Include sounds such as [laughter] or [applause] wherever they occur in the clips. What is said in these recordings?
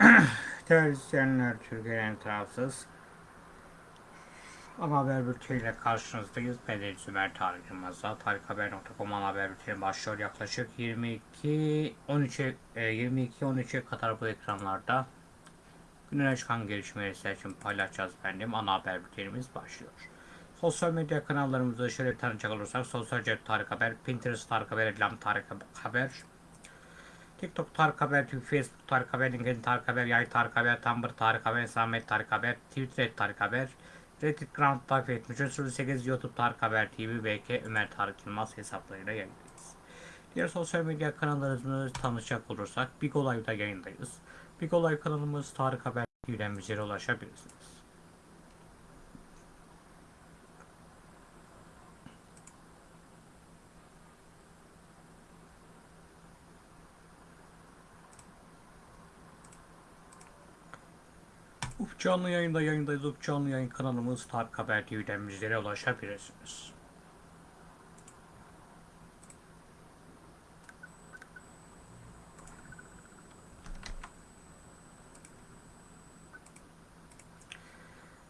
[clears throat] İzleyenler, Türkiye'nin tarafsız ana haber bülteniyle karşınızdayız. Ben de Zümer Tarık Yılmaz'la. Tarikhaber.com haber bülteni başlıyor. Yaklaşık 22 13'e 22 13'e kadar bu ekranlarda günün çıkan gelişmeleri için paylaşacağız efendim. Ana haber bültenimiz başlıyor. Sosyal medya kanallarımızı şöyle bir tanıcak olursak Sosyal Cep Tarık Haber, Pinterest Tarık Haber, Elam Tarık Haber, TikTok Tarık Haber, Facebook Tarık Haber, LinkedIn Tarık Haber, Yay Tarık Haber, Tumblr Tarık Haber, Samet Tarık Haber, Twitter Tarık Haber, Reddit Ground takip etmiş. 08 YouTube Tarık Haber TV, BK Ömer Tarık Yılmaz hesaplarıyla yayındayız. Diğer sosyal medya kanallarımızı tanışacak olursak Big Olay'da yayındayız. Big Olay kanalımız Tarık Haber TV'den bizlere ulaşabilirsiniz. Canlı yayında yayındayız. Uf canlı yayın kanalımız Tarık Haber TV'den bizlere ulaşabilirsiniz.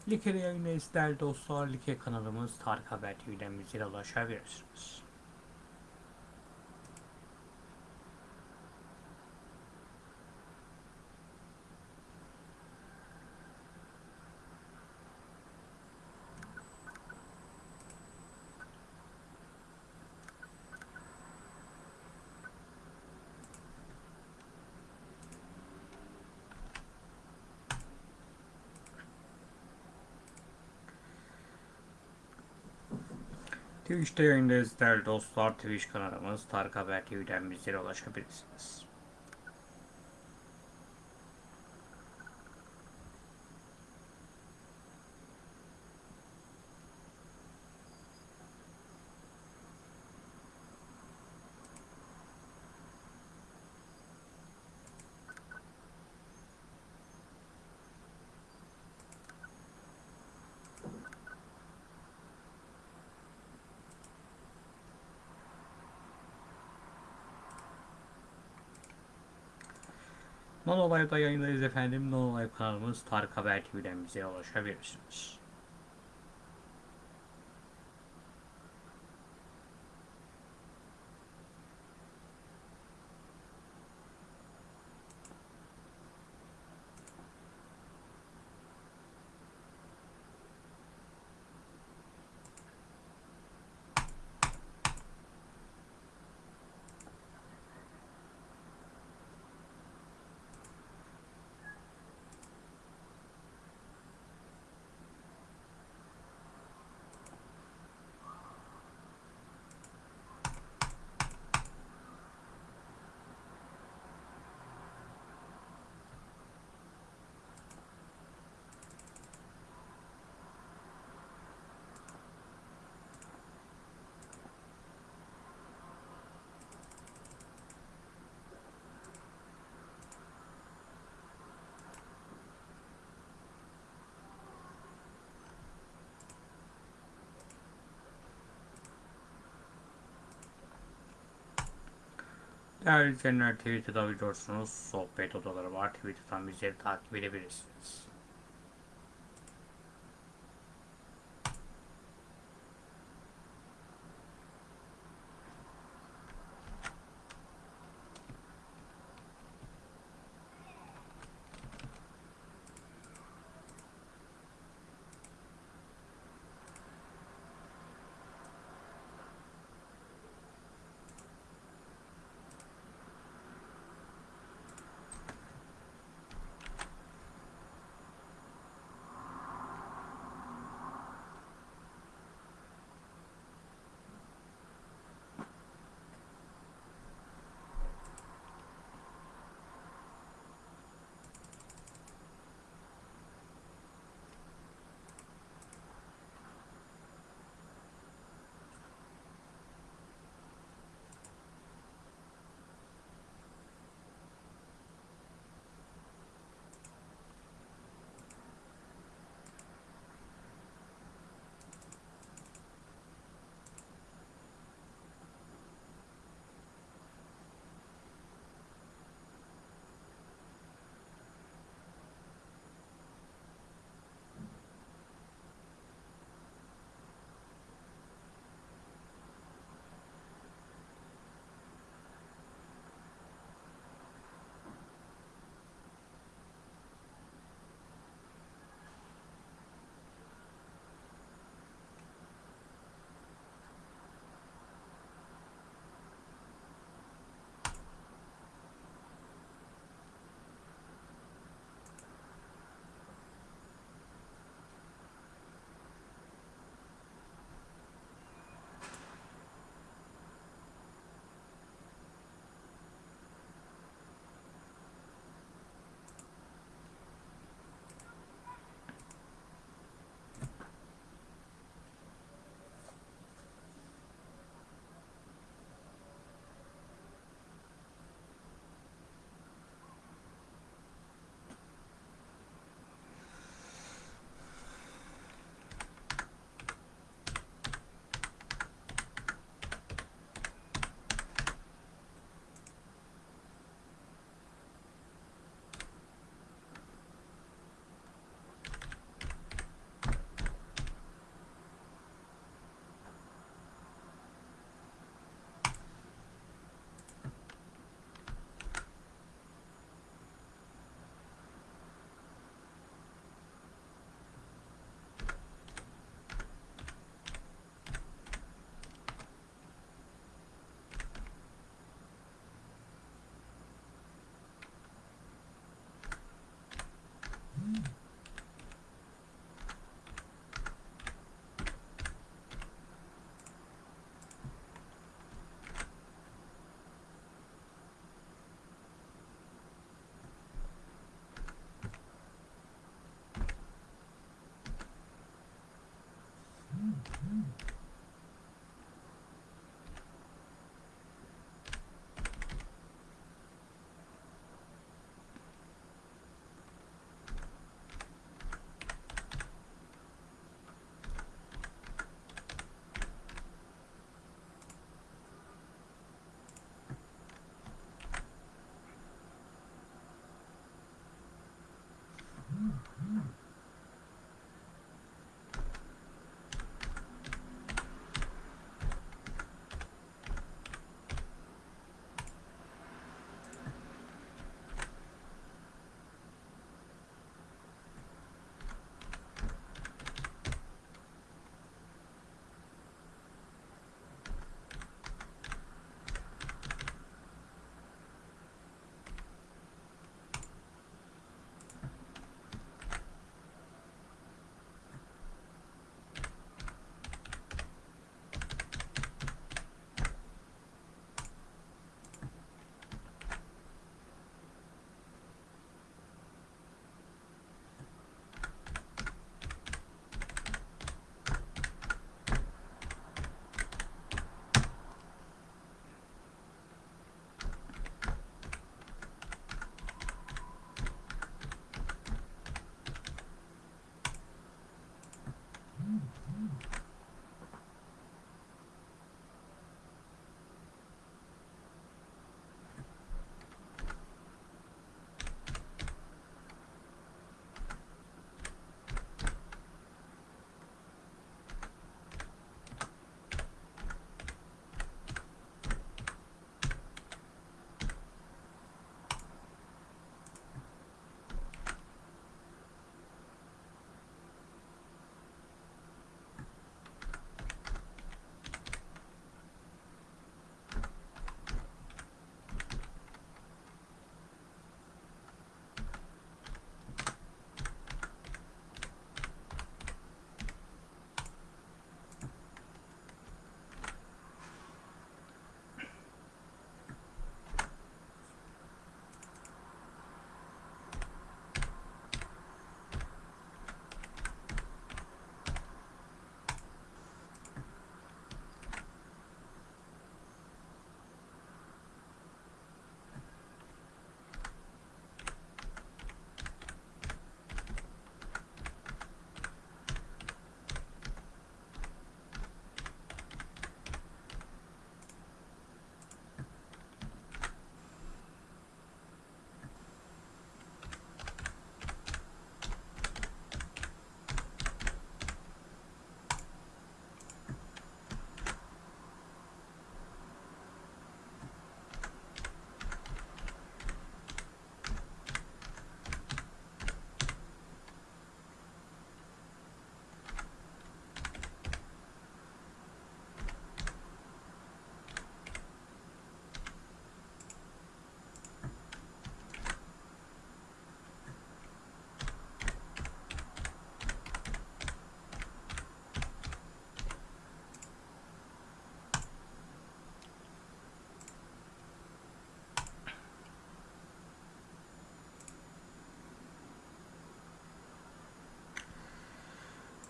Like'de yayındayız değerli dostlar. Like kanalımız Tarık Haber TV'den bizlere ulaşabilirsiniz. Twitch'te yayındayız değerli dostlar. Twitch kanalımız Tarık Haber TV'den bizlere ulaşabilirsiniz. Non Olay'da yayındayız efendim. Non Olay kanalımız Tarık Haber TV'den bize ulaşabilirsiniz. Değerli izleyenler Twitter'da biliyorsunuz sohbet odaları var. Twitter'dan bizleri takip edebilirsiniz.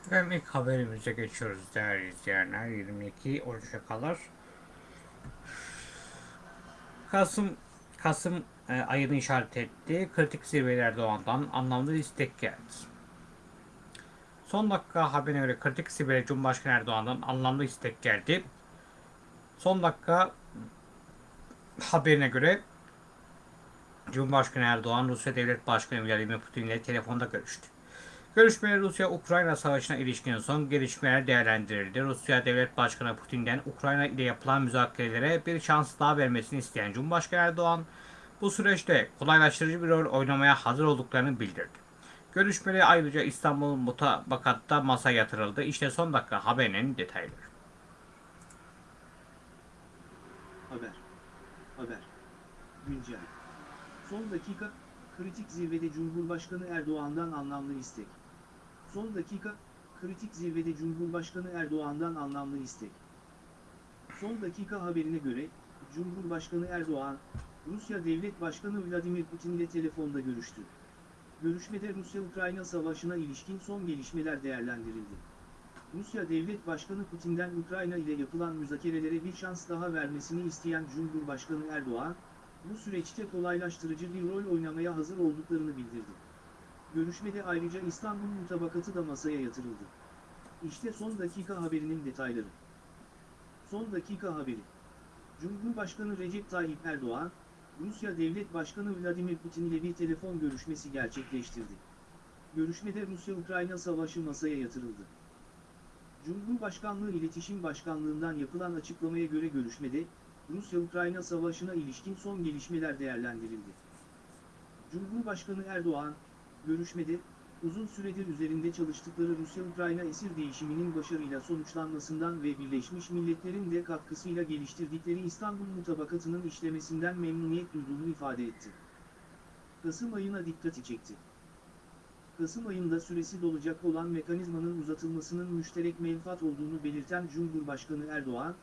Efendim ilk haberimize geçiyoruz değerli izleyenler. 22 13'e kadar. Kasım Kasım e, ayını işaret etti. Kritik zirveler Doğan'dan anlamlı istek geldi. Son dakika haberine göre kritik zirvede Cumhurbaşkanı Erdoğan'dan anlamlı istek geldi. Son dakika haberine göre Cumhurbaşkanı Erdoğan Rusya Devlet Başkanı Vladimir Putin ile telefonda görüştü. Görüşmede Rusya-Ukrayna savaşına ilişkin son gelişmeler değerlendirildi. Rusya Devlet Başkanı Putin'den Ukrayna ile yapılan müzakerelere bir şans daha vermesini isteyen Cumhurbaşkanı Erdoğan, bu süreçte kolaylaştırıcı bir rol oynamaya hazır olduklarını bildirdi. Görüşmede ayrıca İstanbul mutabakatta masa yatırıldı. İşte son dakika haberinin detayları. Haber. Haber. Güncel. Son dakika, kritik zirvede Cumhurbaşkanı Erdoğan'dan anlamlı istek. Son dakika, kritik zirvede Cumhurbaşkanı Erdoğan'dan anlamlı istek. Son dakika haberine göre, Cumhurbaşkanı Erdoğan, Rusya Devlet Başkanı Vladimir Putin ile telefonda görüştü. Görüşmede Rusya-Ukrayna savaşına ilişkin son gelişmeler değerlendirildi. Rusya Devlet Başkanı Putin'den Ukrayna ile yapılan müzakerelere bir şans daha vermesini isteyen Cumhurbaşkanı Erdoğan, bu süreçte kolaylaştırıcı bir rol oynamaya hazır olduklarını bildirdi. Görüşmede ayrıca İstanbul mutabakatı da masaya yatırıldı. İşte son dakika haberinin detayları. Son dakika haberi. Cumhurbaşkanı Recep Tayyip Erdoğan, Rusya Devlet Başkanı Vladimir Putin ile bir telefon görüşmesi gerçekleştirdi. Görüşmede Rusya-Ukrayna savaşı masaya yatırıldı. Cumhurbaşkanlığı İletişim Başkanlığından yapılan açıklamaya göre görüşmede, Rusya-Ukrayna savaşına ilişkin son gelişmeler değerlendirildi. Cumhurbaşkanı Erdoğan, görüşmede, uzun süredir üzerinde çalıştıkları Rusya-Ukrayna esir değişiminin başarıyla sonuçlanmasından ve Birleşmiş Milletler'in de katkısıyla geliştirdikleri İstanbul Mutabakatı'nın işlemesinden memnuniyet duyduğunu ifade etti. Kasım ayına dikkati çekti. Kasım ayında süresi dolacak olan mekanizmanın uzatılmasının müşterek menfaat olduğunu belirten Cumhurbaşkanı Erdoğan,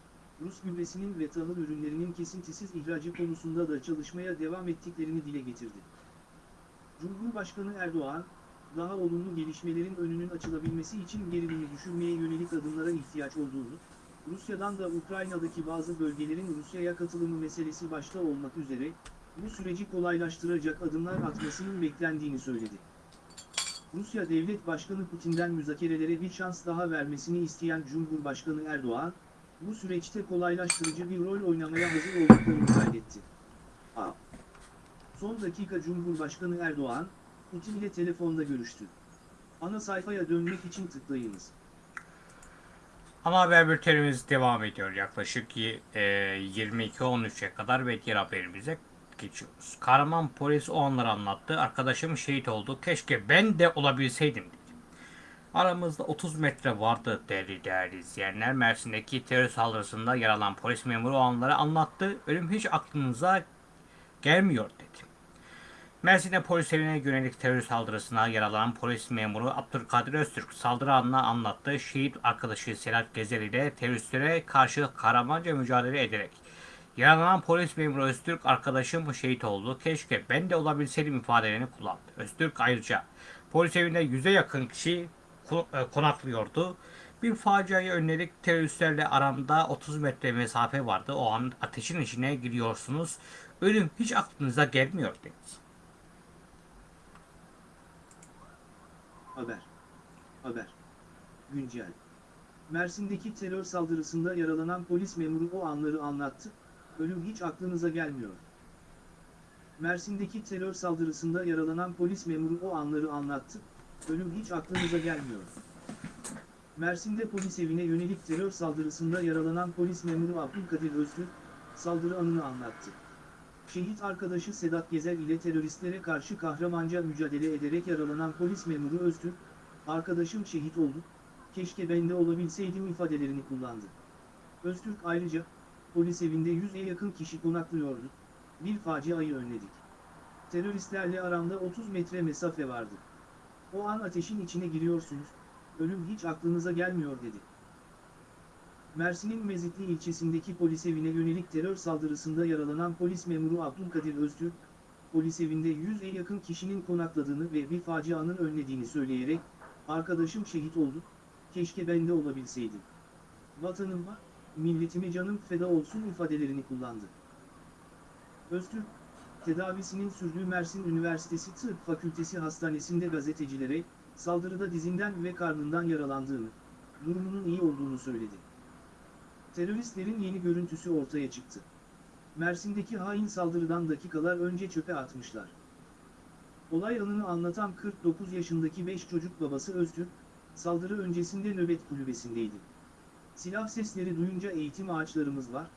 Rus gübresinin ve tahıl ürünlerinin kesintisiz ihracı konusunda da çalışmaya devam ettiklerini dile getirdi. Cumhurbaşkanı Erdoğan, daha olumlu gelişmelerin önünün açılabilmesi için gerilimi düşürmeye yönelik adımlara ihtiyaç olduğunu, Rusya'dan da Ukrayna'daki bazı bölgelerin Rusya'ya katılımı meselesi başta olmak üzere, bu süreci kolaylaştıracak adımlar atmasının beklendiğini söyledi. Rusya Devlet Başkanı Putin'den müzakerelere bir şans daha vermesini isteyen Cumhurbaşkanı Erdoğan, bu süreçte kolaylaştırıcı bir rol oynamaya hazır olduklarını kaydetti. A. Son dakika Cumhurbaşkanı Erdoğan, Putin ile telefonda görüştü. Ana sayfaya dönmek için tıklayınız. Ana haber bültenimiz devam ediyor. Yaklaşık e, 22-13'e kadar ve diğer haberimize geçiyoruz. Kahraman polis o anları anlattı. Arkadaşım şehit oldu. Keşke ben de olabilseydim dedi. Aramızda 30 metre vardı değerli değerli izleyenler. Mersin'deki terör saldırısında yaralan polis memuru o anları anlattı. Ölüm hiç aklınıza gelmiyor dedi. Mersin'de polis evine yönelik terör saldırısına yaralanan polis memuru Abdülkadir Öztürk saldırı anını anlattı. Şehit arkadaşı Serhat Gezer ile teröristlere karşı kahramanca mücadele ederek yaralanan polis memuru Öztürk arkadaşım şehit oldu. Keşke ben de olabilseydim ifadelerini kullandı. Öztürk ayrıca polis evinde yüze yakın kişi e, konaklıyordu. Bir faciayı önledik. Teröristlerle aramda 30 metre mesafe vardı. O an ateşin içine giriyorsunuz. Ölüm hiç aklınıza gelmiyor dedi. Haber. Haber. Güncel. Mersin'deki terör saldırısında yaralanan polis memuru o anları anlattı, ölüm hiç aklınıza gelmiyor. Mersin'deki terör saldırısında yaralanan polis memuru o anları anlattı, ölüm hiç aklınıza gelmiyor. Mersin'de polis evine yönelik terör saldırısında yaralanan polis memuru Abdülkadir Öztürk, saldırı anını anlattı. Şehit arkadaşı Sedat Gezer ile teröristlere karşı kahramanca mücadele ederek yaralanan polis memuru Öztürk, arkadaşım şehit oldu, keşke ben de olabilseydim ifadelerini kullandı. Öztürk ayrıca, polis evinde 100'e yakın kişi konaklıyordu, bir faciayı önledik. Teröristlerle aramda 30 metre mesafe vardı. O an ateşin içine giriyorsunuz, ölüm hiç aklınıza gelmiyor dedi. Mersin'in Mezitli ilçesindeki polis evine yönelik terör saldırısında yaralanan polis memuru Abdülkadir Öztürk, polis evinde 100'e yakın kişinin konakladığını ve bir facianın önlediğini söyleyerek, arkadaşım şehit oldu, keşke ben de olabilseydim. Vatanıma, milletime canım feda olsun ifadelerini kullandı. Öztürk, tedavisinin sürdüğü Mersin Üniversitesi Tıp Fakültesi Hastanesi'nde gazetecilere, saldırıda dizinden ve karnından yaralandığını, durumunun iyi olduğunu söyledi. Teröristlerin yeni görüntüsü ortaya çıktı. Mersin'deki hain saldırıdan dakikalar önce çöpe atmışlar. Olay anını anlatan 49 yaşındaki 5 çocuk babası Öztürk, saldırı öncesinde nöbet kulübesindeydi. Silah sesleri duyunca eğitim ağaçlarımız var,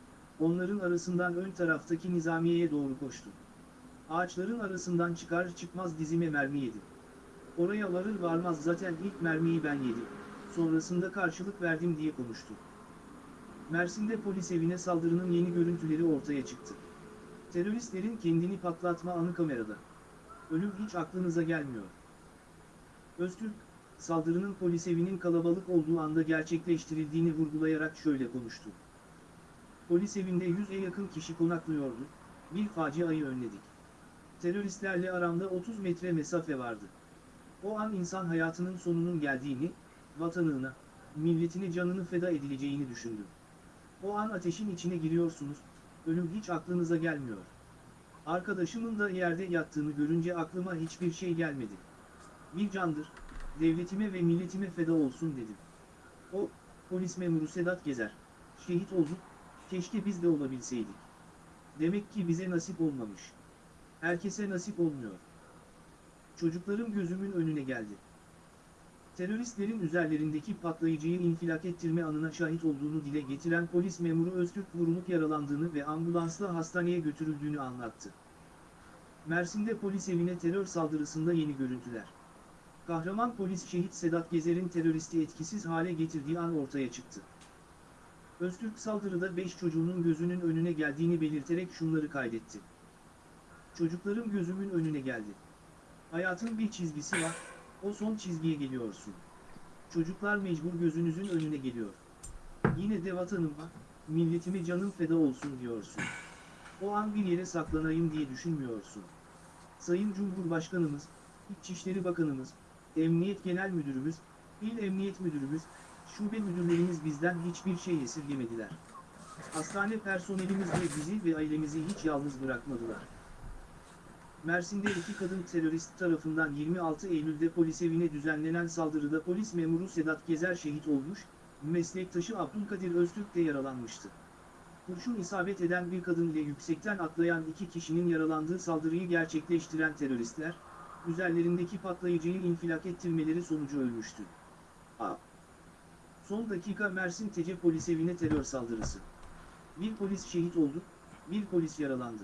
onların arasından ön taraftaki nizamiyeye doğru koştu. Ağaçların arasından çıkar çıkmaz dizime mermi yedi. Oraya varır varmaz zaten ilk mermiyi ben yedim, sonrasında karşılık verdim diye konuştu. Mersin'de polis evine saldırının yeni görüntüleri ortaya çıktı. Teröristlerin kendini patlatma anı kamerada. Ölüm hiç aklınıza gelmiyor. Öztürk, saldırının polis evinin kalabalık olduğu anda gerçekleştirildiğini vurgulayarak şöyle konuştu. Polis evinde 100'e yakın kişi konaklıyordu, bir faciayı önledik. Teröristlerle aramda 30 metre mesafe vardı. O an insan hayatının sonunun geldiğini, vatanına, milletine canını feda edileceğini düşündüm. O an ateşin içine giriyorsunuz, ölüm hiç aklınıza gelmiyor. Arkadaşımın da yerde yattığını görünce aklıma hiçbir şey gelmedi. Bir candır, devletime ve milletime feda olsun dedim. O, polis memuru Sedat Gezer, şehit olduk, keşke biz de olabilseydik. Demek ki bize nasip olmamış. Herkese nasip olmuyor. Çocuklarım gözümün önüne geldi. Teröristlerin üzerlerindeki patlayıcıyı infilak ettirme anına şahit olduğunu dile getiren polis memuru Öztürk vurulup yaralandığını ve ambulansla hastaneye götürüldüğünü anlattı. Mersin'de polis evine terör saldırısında yeni görüntüler. Kahraman polis şehit Sedat Gezer'in teröristi etkisiz hale getirdiği an ortaya çıktı. Öztürk saldırıda 5 çocuğunun gözünün önüne geldiğini belirterek şunları kaydetti. Çocuklarım gözümün önüne geldi. Hayatın bir çizgisi var, o son çizgiye geliyorsun. Çocuklar mecbur gözünüzün önüne geliyor. Yine de vatanıma, milletime canım feda olsun diyorsun. O an bir yere saklanayım diye düşünmüyorsun. Sayın Cumhurbaşkanımız, İçişleri Bakanımız, Emniyet Genel Müdürümüz, İl Emniyet Müdürümüz, şube müdürlerimiz bizden hiçbir şey esirgemediler. Hastane personelimiz de bizi ve ailemizi hiç yalnız bırakmadılar. Mersin'de iki kadın terörist tarafından 26 Eylül'de polis evine düzenlenen saldırıda polis memuru Sedat Gezer şehit olmuş, meslektaşı Abdülkadir Öztürk de yaralanmıştı. Kurşun isabet eden bir kadın ile yüksekten atlayan iki kişinin yaralandığı saldırıyı gerçekleştiren teröristler, üzerlerindeki patlayıcıyı infilak ettirmeleri sonucu ölmüştü. A. Son dakika Mersin Tece polis evine terör saldırısı. Bir polis şehit oldu, bir polis yaralandı.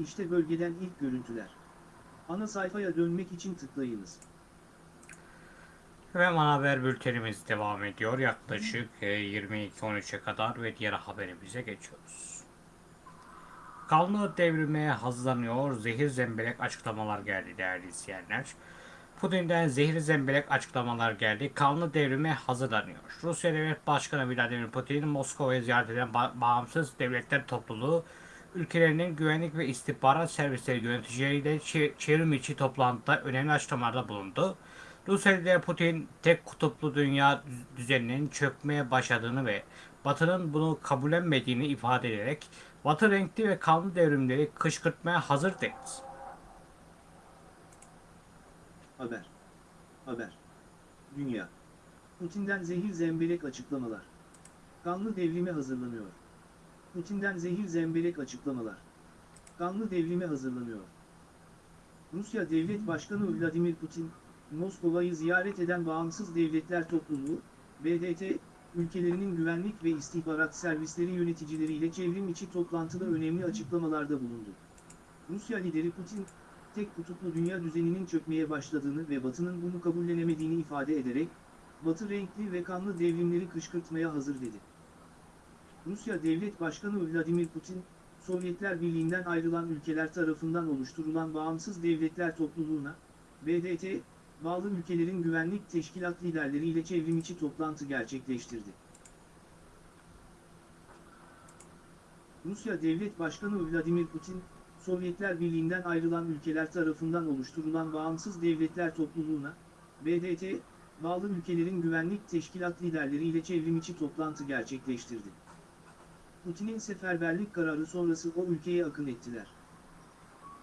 İşte bölgeden ilk görüntüler. Ana sayfaya dönmek için tıklayınız. Ve ana haber bültenimiz devam ediyor. Yaklaşık e, 22-13'e kadar ve diğer haberimize geçiyoruz. Kanlı devrilmeye hazırlanıyor. Zehir zemberek açıklamalar geldi değerli izleyenler. Putin'den zehir zemberek açıklamalar geldi. Kanlı devrime hazırlanıyor. Rusya Devlet Başkanı Vladimir Putin, Moskova'ya ziyaret eden ba- bağımsız devletler topluluğu, ülkelerinin güvenlik ve istihbarat servisleri yöneticileriyle çe- çevrim içi toplantıda önemli açıklamalarda bulundu. Rusya lideri Putin tek kutuplu dünya düz- düzeninin çökmeye başladığını ve Batı'nın bunu kabullenmediğini ifade ederek Batı renkli ve kanlı devrimleri kışkırtmaya hazır dedi. Haber. Haber. Dünya. Putin'den zehir zemberek açıklamalar. Kanlı devrime hazırlanıyor. Putin'den zehir zemberek açıklamalar. Kanlı devrime hazırlanıyor. Rusya Devlet Başkanı Vladimir Putin, Moskova'yı ziyaret eden Bağımsız Devletler Topluluğu, BDT, ülkelerinin güvenlik ve istihbarat servisleri yöneticileriyle çevrim içi toplantıda önemli açıklamalarda bulundu. Rusya lideri Putin, tek kutuplu dünya düzeninin çökmeye başladığını ve Batı'nın bunu kabullenemediğini ifade ederek, Batı renkli ve kanlı devrimleri kışkırtmaya hazır dedi. Rusya Devlet Başkanı Vladimir Putin, Sovyetler Birliği'nden ayrılan ülkeler tarafından oluşturulan Bağımsız Devletler Topluluğu'na, BDT, bağlı ülkelerin güvenlik teşkilat liderleriyle çevrimiçi toplantı gerçekleştirdi. Rusya Devlet Başkanı Vladimir Putin, Sovyetler Birliği'nden ayrılan ülkeler tarafından oluşturulan Bağımsız Devletler Topluluğu'na, BDT, bağlı ülkelerin güvenlik teşkilat liderleriyle çevrimiçi toplantı gerçekleştirdi. Putin'in seferberlik kararı sonrası o ülkeye akın ettiler.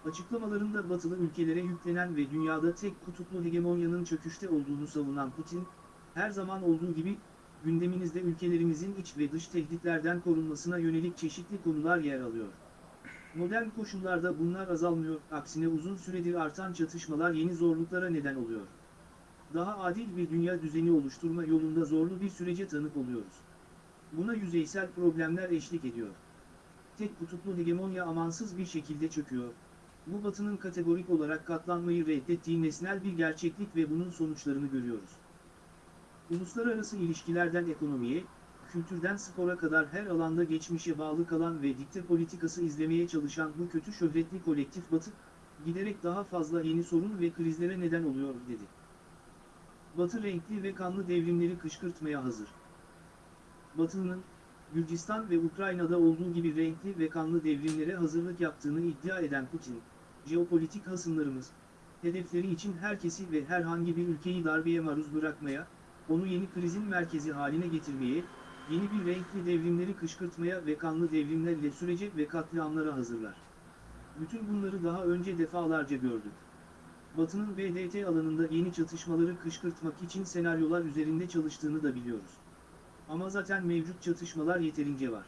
Açıklamalarında batılı ülkelere yüklenen ve dünyada tek kutuplu hegemonyanın çöküşte olduğunu savunan Putin, her zaman olduğu gibi, gündeminizde ülkelerimizin iç ve dış tehditlerden korunmasına yönelik çeşitli konular yer alıyor. Modern koşullarda bunlar azalmıyor, aksine uzun süredir artan çatışmalar yeni zorluklara neden oluyor. Daha adil bir dünya düzeni oluşturma yolunda zorlu bir sürece tanık oluyoruz. Buna yüzeysel problemler eşlik ediyor. Tek kutuplu hegemonya amansız bir şekilde çöküyor. Bu batının kategorik olarak katlanmayı reddettiği nesnel bir gerçeklik ve bunun sonuçlarını görüyoruz. Uluslararası ilişkilerden ekonomiye, kültürden spora kadar her alanda geçmişe bağlı kalan ve dikte politikası izlemeye çalışan bu kötü şöhretli kolektif batı, giderek daha fazla yeni sorun ve krizlere neden oluyor dedi. Batı renkli ve kanlı devrimleri kışkırtmaya hazır. Batı'nın, Gürcistan ve Ukrayna'da olduğu gibi renkli ve kanlı devrimlere hazırlık yaptığını iddia eden Putin, jeopolitik hasımlarımız, hedefleri için herkesi ve herhangi bir ülkeyi darbeye maruz bırakmaya, onu yeni krizin merkezi haline getirmeye, yeni bir renkli devrimleri kışkırtmaya ve kanlı devrimlerle sürece ve katliamlara hazırlar. Bütün bunları daha önce defalarca gördük. Batı'nın BDT alanında yeni çatışmaları kışkırtmak için senaryolar üzerinde çalıştığını da biliyoruz. Ama zaten mevcut çatışmalar yeterince var.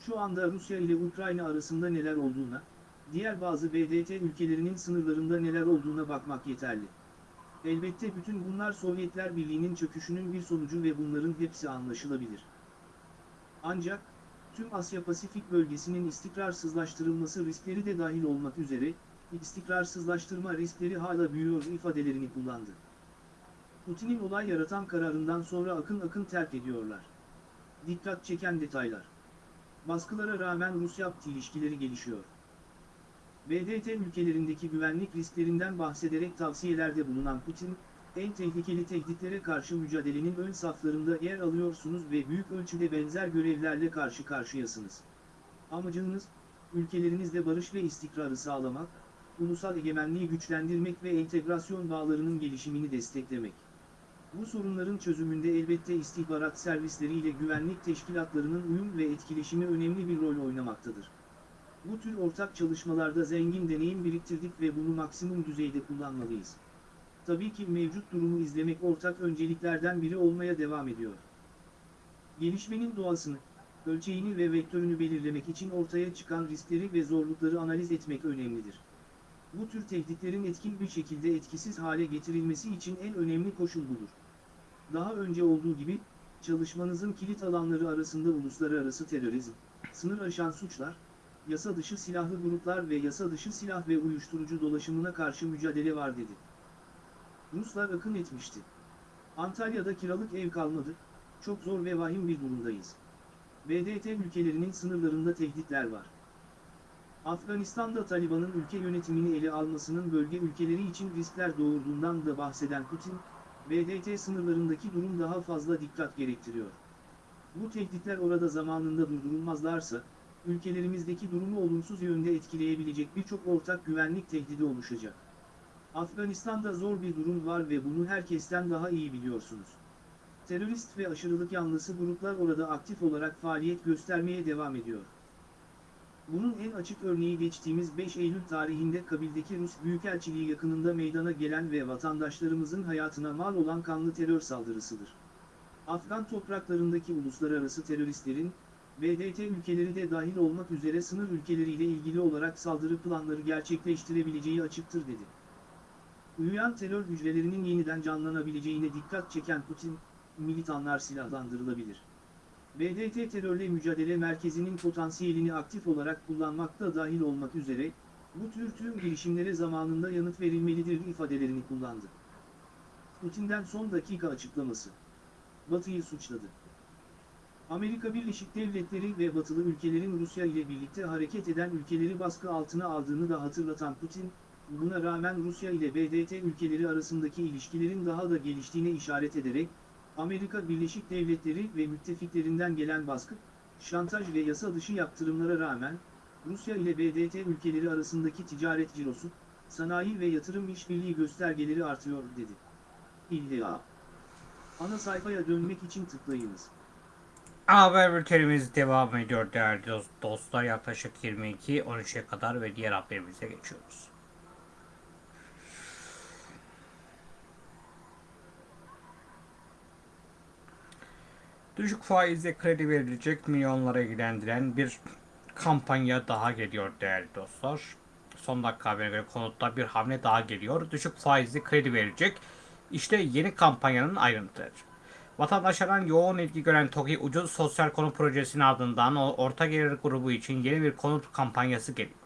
Şu anda Rusya ile Ukrayna arasında neler olduğuna, diğer bazı BDT ülkelerinin sınırlarında neler olduğuna bakmak yeterli. Elbette bütün bunlar Sovyetler Birliği'nin çöküşünün bir sonucu ve bunların hepsi anlaşılabilir. Ancak, tüm Asya-Pasifik bölgesinin istikrarsızlaştırılması riskleri de dahil olmak üzere, istikrarsızlaştırma riskleri hala büyüyor ifadelerini kullandı. Putin'in olay yaratan kararından sonra akın akın terk ediyorlar. Dikkat çeken detaylar. Baskılara rağmen Rusya-Pt ilişkileri gelişiyor. BDT ülkelerindeki güvenlik risklerinden bahsederek tavsiyelerde bulunan Putin, en tehlikeli tehditlere karşı mücadelenin ön saflarında yer alıyorsunuz ve büyük ölçüde benzer görevlerle karşı karşıyasınız. Amacınız, ülkelerinizde barış ve istikrarı sağlamak, ulusal egemenliği güçlendirmek ve entegrasyon bağlarının gelişimini desteklemek. Bu sorunların çözümünde elbette istihbarat servisleri ile güvenlik teşkilatlarının uyum ve etkileşimi önemli bir rol oynamaktadır. Bu tür ortak çalışmalarda zengin deneyim biriktirdik ve bunu maksimum düzeyde kullanmalıyız. Tabii ki mevcut durumu izlemek ortak önceliklerden biri olmaya devam ediyor. Gelişmenin doğasını, ölçeğini ve vektörünü belirlemek için ortaya çıkan riskleri ve zorlukları analiz etmek önemlidir. Bu tür tehditlerin etkin bir şekilde etkisiz hale getirilmesi için en önemli koşul budur. Daha önce olduğu gibi, çalışmanızın kilit alanları arasında uluslararası terörizm, sınır aşan suçlar, yasa dışı silahlı gruplar ve yasa dışı silah ve uyuşturucu dolaşımına karşı mücadele var dedi. Ruslar akın etmişti. Antalya'da kiralık ev kalmadı, çok zor ve vahim bir durumdayız. BDT ülkelerinin sınırlarında tehditler var. Afganistan'da Taliban'ın ülke yönetimini ele almasının bölge ülkeleri için riskler doğurduğundan da bahseden Putin, BDT sınırlarındaki durum daha fazla dikkat gerektiriyor. Bu tehditler orada zamanında durdurulmazlarsa, ülkelerimizdeki durumu olumsuz yönde etkileyebilecek birçok ortak güvenlik tehdidi oluşacak. Afganistan'da zor bir durum var ve bunu herkesten daha iyi biliyorsunuz. Terörist ve aşırılık yanlısı gruplar orada aktif olarak faaliyet göstermeye devam ediyor. Bunun en açık örneği geçtiğimiz 5 Eylül tarihinde Kabil'deki Rus Büyükelçiliği yakınında meydana gelen ve vatandaşlarımızın hayatına mal olan kanlı terör saldırısıdır. Afgan topraklarındaki uluslararası teröristlerin, BDT ülkeleri de dahil olmak üzere sınır ülkeleriyle ilgili olarak saldırı planları gerçekleştirebileceği açıktır dedi. Uyuyan terör hücrelerinin yeniden canlanabileceğine dikkat çeken Putin, militanlar silahlandırılabilir. BDT terörle mücadele merkezinin potansiyelini aktif olarak kullanmakta dahil olmak üzere, bu tür tüm girişimlere zamanında yanıt verilmelidir ifadelerini kullandı. Putin'den son dakika açıklaması. Batı'yı suçladı. Amerika Birleşik Devletleri ve batılı ülkelerin Rusya ile birlikte hareket eden ülkeleri baskı altına aldığını da hatırlatan Putin, buna rağmen Rusya ile BDT ülkeleri arasındaki ilişkilerin daha da geliştiğine işaret ederek, Amerika Birleşik Devletleri ve müttefiklerinden gelen baskı, şantaj ve yasa dışı yaptırımlara rağmen, Rusya ile BDT ülkeleri arasındaki ticaret cirosu, sanayi ve yatırım işbirliği göstergeleri artıyor dedi. İlla. Ana sayfaya dönmek için tıklayınız. Haber bültenimiz devam ediyor değerli dost- dostlar. Yaklaşık 22-13'e kadar ve diğer haberimize geçiyoruz. Düşük faizle kredi verilecek milyonlara ilgilendiren bir kampanya daha geliyor değerli dostlar. Son dakika haberine göre konutta bir hamle daha geliyor. Düşük faizli kredi verecek. İşte yeni kampanyanın ayrıntıları. Vatandaşlardan yoğun ilgi gören TOKİ Ucuz Sosyal Konut Projesi'nin ardından orta gelir grubu için yeni bir konut kampanyası geliyor.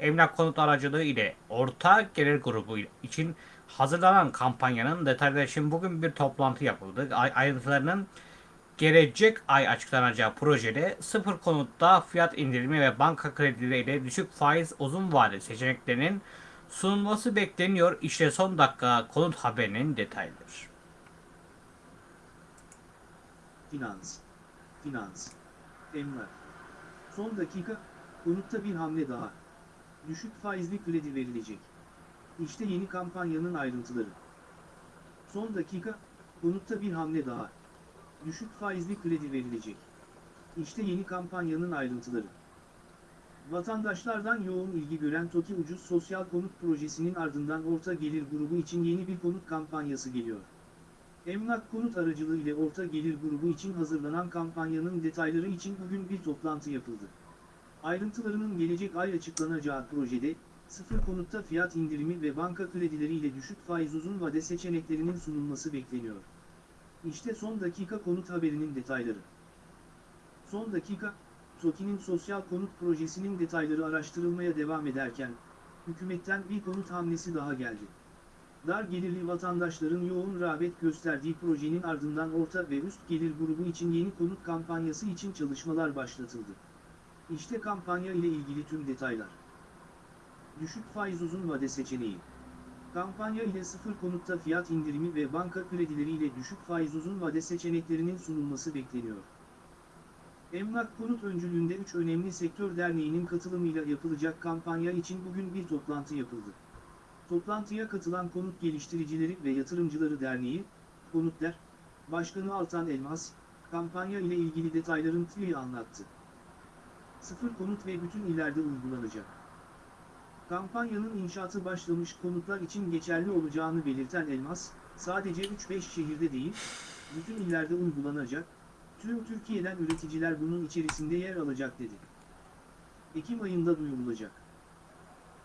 Emlak konut aracılığı ile orta gelir grubu için hazırlanan kampanyanın detayları için bugün bir toplantı yapıldı. Ay- Ayrıntılarının gelecek ay açıklanacağı projede sıfır konutta fiyat indirimi ve banka kredileri ile düşük faiz uzun vade seçeneklerinin sunulması bekleniyor. İşte son dakika konut haberinin detayları. Finans. Finans. Emlak. Son dakika, konutta bir hamle daha. Düşük faizli kredi verilecek. İşte yeni kampanyanın ayrıntıları. Son dakika, konutta bir hamle daha. Düşük faizli kredi verilecek. İşte yeni kampanyanın ayrıntıları. Vatandaşlardan yoğun ilgi gören TOKİ Ucuz Sosyal Konut Projesi'nin ardından orta gelir grubu için yeni bir konut kampanyası geliyor. Emlak konut aracılığı ile orta gelir grubu için hazırlanan kampanyanın detayları için bugün bir toplantı yapıldı. Ayrıntılarının gelecek ay açıklanacağı projede, sıfır konutta fiyat indirimi ve banka kredileri ile düşük faiz uzun vade seçeneklerinin sunulması bekleniyor. İşte son dakika konut haberinin detayları. Son dakika, TOKİ'nin sosyal konut projesinin detayları araştırılmaya devam ederken, hükümetten bir konut hamlesi daha geldi. Dar gelirli vatandaşların yoğun rağbet gösterdiği projenin ardından orta ve üst gelir grubu için yeni konut kampanyası için çalışmalar başlatıldı. İşte kampanya ile ilgili tüm detaylar. Düşük faiz uzun vade seçeneği. Kampanya ile sıfır konutta fiyat indirimi ve banka kredileri ile düşük faiz uzun vade seçeneklerinin sunulması bekleniyor. Emlak Konut öncülüğünde 3 önemli sektör derneğinin katılımıyla yapılacak kampanya için bugün bir toplantı yapıldı. Toplantıya katılan Konut Geliştiricileri ve Yatırımcıları Derneği, Konutler, Başkanı Altan Elmas, kampanya ile ilgili detayların tüyü anlattı. Sıfır konut ve bütün illerde uygulanacak. Kampanyanın inşaatı başlamış konutlar için geçerli olacağını belirten Elmas, sadece 3-5 şehirde değil, bütün illerde uygulanacak, tüm Türkiye'den üreticiler bunun içerisinde yer alacak dedi. Ekim ayında duyurulacak.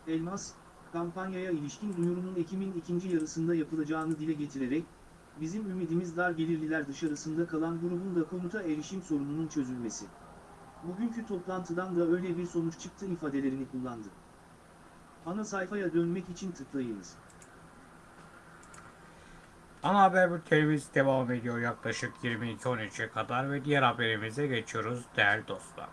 Elmas, kampanyaya ilişkin duyurunun Ekim'in ikinci yarısında yapılacağını dile getirerek, bizim ümidimiz dar gelirliler dışarısında kalan grubun da konuta erişim sorununun çözülmesi. Bugünkü toplantıdan da öyle bir sonuç çıktı ifadelerini kullandı. Ana sayfaya dönmek için tıklayınız. Ana haber bültenimiz devam ediyor yaklaşık 22-13'e kadar ve diğer haberimize geçiyoruz değerli dostlar.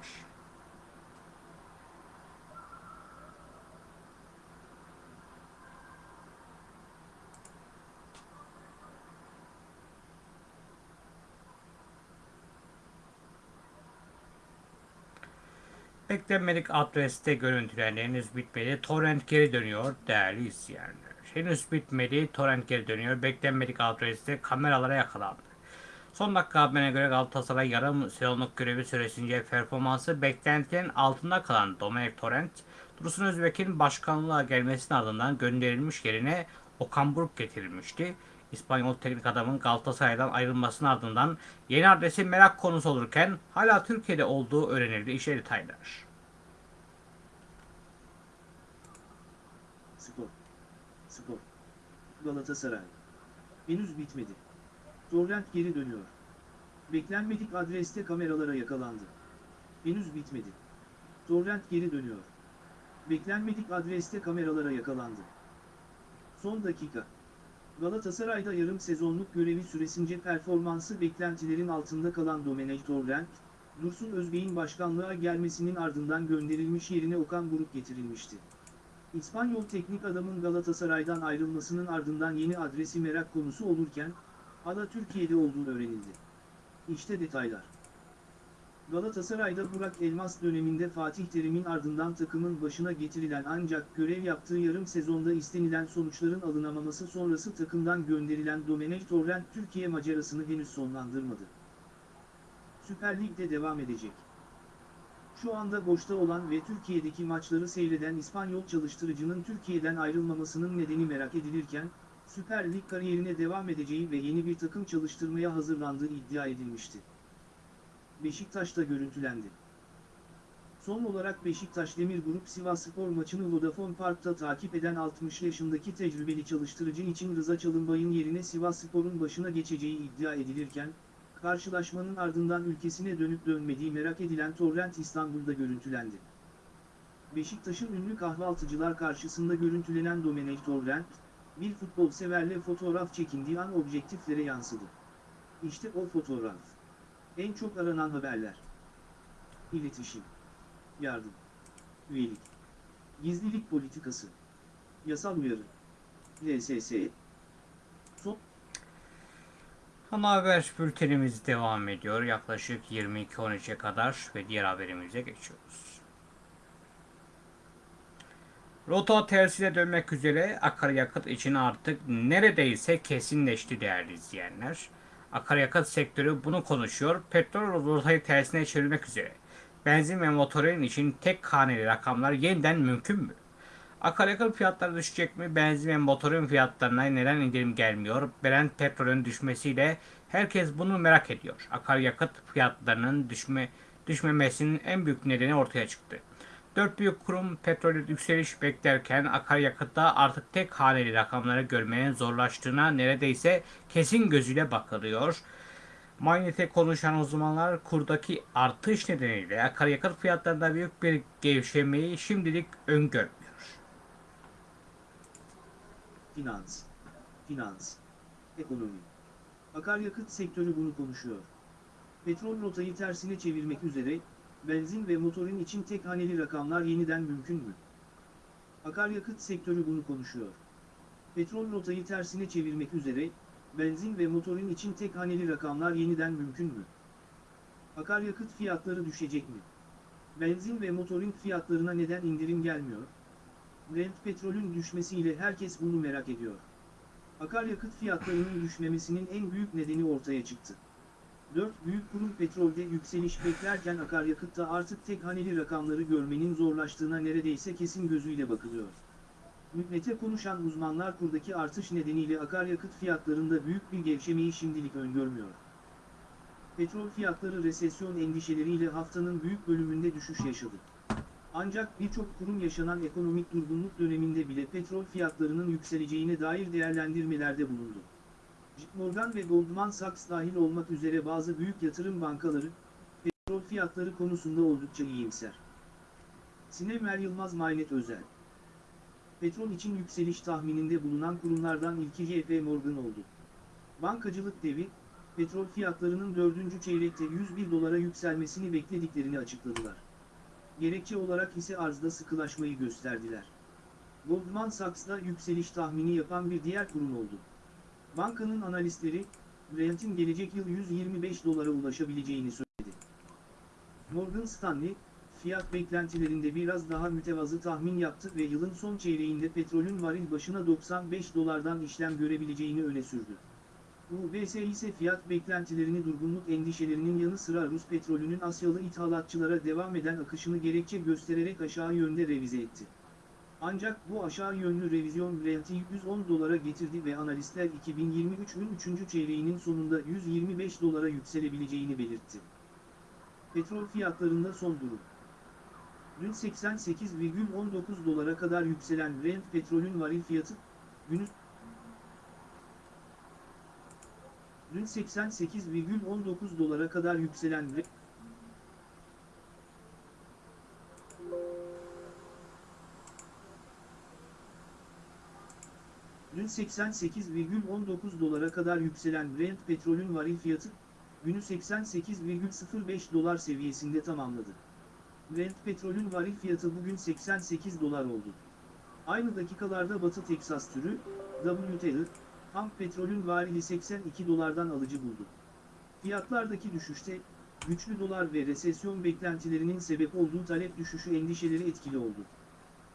Beklenmedik adreste görüntüler henüz bitmedi. Torrent geri dönüyor değerli izleyenler. Henüz bitmedi. Torrent geri dönüyor. Beklenmedik adreste kameralara yakalandı. Son dakika haberine göre Galatasaray yarım sezonluk görevi süresince performansı beklentilerin altında kalan Domenik Torrent, Dursun Özbek'in başkanlığa gelmesinin ardından gönderilmiş yerine Okan Buruk getirilmişti. İspanyol teknik adamın Galatasaray'dan ayrılmasının ardından yeni adresi merak konusu olurken hala Türkiye'de olduğu öğrenildi. İşte detaylar. Spor. Spor. Galatasaray. Henüz bitmedi. Torrent geri dönüyor. Beklenmedik adreste kameralara yakalandı. Henüz bitmedi. Torrent geri dönüyor. Beklenmedik adreste kameralara yakalandı. Son dakika. Galatasaray'da yarım sezonluk görevi süresince performansı beklentilerin altında kalan Domenech Torrent, Dursun Özbey'in başkanlığa gelmesinin ardından gönderilmiş yerine Okan Buruk getirilmişti. İspanyol teknik adamın Galatasaray'dan ayrılmasının ardından yeni adresi merak konusu olurken, hala Türkiye'de olduğu öğrenildi. İşte detaylar. Galatasaray'da Burak Elmas döneminde Fatih Terim'in ardından takımın başına getirilen ancak görev yaptığı yarım sezonda istenilen sonuçların alınamaması sonrası takımdan gönderilen Domenech Torrent Türkiye macerasını henüz sonlandırmadı. Süper Lig'de devam edecek. Şu anda boşta olan ve Türkiye'deki maçları seyreden İspanyol çalıştırıcının Türkiye'den ayrılmamasının nedeni merak edilirken, Süper Lig kariyerine devam edeceği ve yeni bir takım çalıştırmaya hazırlandığı iddia edilmişti. Beşiktaş'ta görüntülendi. Son olarak Beşiktaş Demir Grup Sivasspor maçını Vodafone Park'ta takip eden 60 yaşındaki tecrübeli çalıştırıcı için Rıza Çalınbay'ın yerine Sivasspor'un başına geçeceği iddia edilirken, karşılaşmanın ardından ülkesine dönüp dönmediği merak edilen Torrent İstanbul'da görüntülendi. Beşiktaş'ın ünlü kahvaltıcılar karşısında görüntülenen Domenech Torrent, bir futbol severle fotoğraf çekindiği an objektiflere yansıdı. İşte o fotoğraf. En çok aranan haberler. İletişim. Yardım. Üyelik. Gizlilik politikası. Yasal uyarı. LSS. Son Ana haber bültenimiz devam ediyor. Yaklaşık 22.13'e kadar ve diğer haberimize geçiyoruz. Rota tersine dönmek üzere akaryakıt için artık neredeyse kesinleşti değerli izleyenler. Akaryakıt sektörü bunu konuşuyor. Petrol rotayı tersine çevirmek üzere. Benzin ve motorin için tek haneli rakamlar yeniden mümkün mü? Akaryakıt fiyatları düşecek mi? Benzin ve motorin fiyatlarına neden indirim gelmiyor? Brent petrolün düşmesiyle herkes bunu merak ediyor. Akaryakıt fiyatlarının düşme, düşmemesinin en büyük nedeni ortaya çıktı. Dört büyük kurum petrolü yükseliş beklerken akaryakıtta artık tek haneli rakamları görmenin zorlaştığına neredeyse kesin gözüyle bakılıyor. Manyete konuşan uzmanlar kurdaki artış nedeniyle akaryakıt fiyatlarında büyük bir gevşemeyi şimdilik öngörmüyor. Finans. Finans. Ekonomi. Akaryakıt sektörü bunu konuşuyor. Petrol rotayı tersine çevirmek üzere, benzin ve motorin için tek haneli rakamlar yeniden mümkün mü? Akaryakıt sektörü bunu konuşuyor. Petrol rotayı tersine çevirmek üzere, benzin ve motorin için tek haneli rakamlar yeniden mümkün mü? Akaryakıt fiyatları düşecek mi? Benzin ve motorin fiyatlarına neden indirim gelmiyor? Brent petrolün düşmesiyle herkes bunu merak ediyor. Akaryakıt fiyatlarının düşmemesinin en büyük nedeni ortaya çıktı. Dört büyük kurum petrolde yükseliş beklerken akaryakıtta artık tek haneli rakamları görmenin zorlaştığına neredeyse kesin gözüyle bakılıyor. Mügnete konuşan uzmanlar kurdaki artış nedeniyle akaryakıt fiyatlarında büyük bir gevşemeyi şimdilik öngörmüyor. Petrol fiyatları resesyon endişeleriyle haftanın büyük bölümünde düşüş yaşadı. Ancak birçok kurum yaşanan ekonomik durgunluk döneminde bile petrol fiyatlarının yükseleceğine dair değerlendirmelerde bulundu. JP Morgan ve Goldman Sachs dahil olmak üzere bazı büyük yatırım bankaları, petrol fiyatları konusunda oldukça iyimser. Sinemer Yılmaz Maynet Özel Petrol için yükseliş tahmininde bulunan kurumlardan ilki JP Morgan oldu. Bankacılık devi, petrol fiyatlarının dördüncü çeyrekte 101 dolara yükselmesini beklediklerini açıkladılar. Gerekçe olarak ise arzda sıkılaşmayı gösterdiler. Goldman Sachs'da yükseliş tahmini yapan bir diğer kurum oldu. Bankanın analistleri, Brent'in gelecek yıl 125 dolara ulaşabileceğini söyledi. Morgan Stanley, fiyat beklentilerinde biraz daha mütevazı tahmin yaptı ve yılın son çeyreğinde petrolün varil başına 95 dolardan işlem görebileceğini öne sürdü. UBS ise fiyat beklentilerini durgunluk endişelerinin yanı sıra Rus petrolünün Asyalı ithalatçılara devam eden akışını gerekçe göstererek aşağı yönde revize etti. Ancak bu aşağı yönlü revizyon Brent'i 110 dolara getirdi ve analistler 2023'ün 3. çeyreğinin sonunda 125 dolara yükselebileceğini belirtti. Petrol fiyatlarında son durum. Dün 88,19 dolara kadar yükselen Brent petrolün varil fiyatı, günü Dün 88,19 dolara kadar yükselen Brent Dün 88,19 dolara kadar yükselen Brent petrolün varil fiyatı, günü 88,05 dolar seviyesinde tamamladı. Brent petrolün varil fiyatı bugün 88 dolar oldu. Aynı dakikalarda Batı Teksas türü, WTI, ham petrolün varili 82 dolardan alıcı buldu. Fiyatlardaki düşüşte, güçlü dolar ve resesyon beklentilerinin sebep olduğu talep düşüşü endişeleri etkili oldu.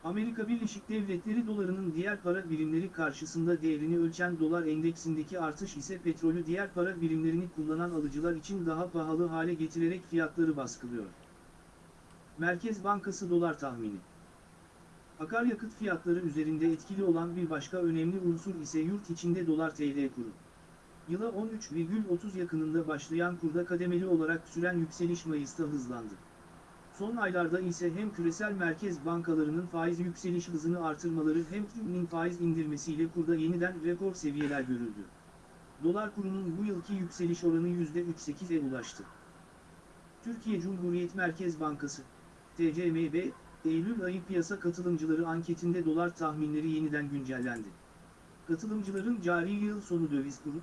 Amerika Birleşik Devletleri dolarının diğer para birimleri karşısında değerini ölçen dolar endeksindeki artış ise petrolü diğer para birimlerini kullanan alıcılar için daha pahalı hale getirerek fiyatları baskılıyor. Merkez Bankası dolar tahmini Akaryakıt fiyatları üzerinde etkili olan bir başka önemli unsur ise yurt içinde dolar TL kuru. Yıla 13,30 yakınında başlayan kurda kademeli olarak süren yükseliş Mayıs'ta hızlandı. Son aylarda ise hem küresel merkez bankalarının faiz yükseliş hızını artırmaları hem TÜİ'nin faiz indirmesiyle kurda yeniden rekor seviyeler görüldü. Dolar kurunun bu yılki yükseliş oranı %3.8'e ulaştı. Türkiye Cumhuriyet Merkez Bankası, TCMB, Eylül ayı piyasa katılımcıları anketinde dolar tahminleri yeniden güncellendi. Katılımcıların cari yıl sonu döviz kuru,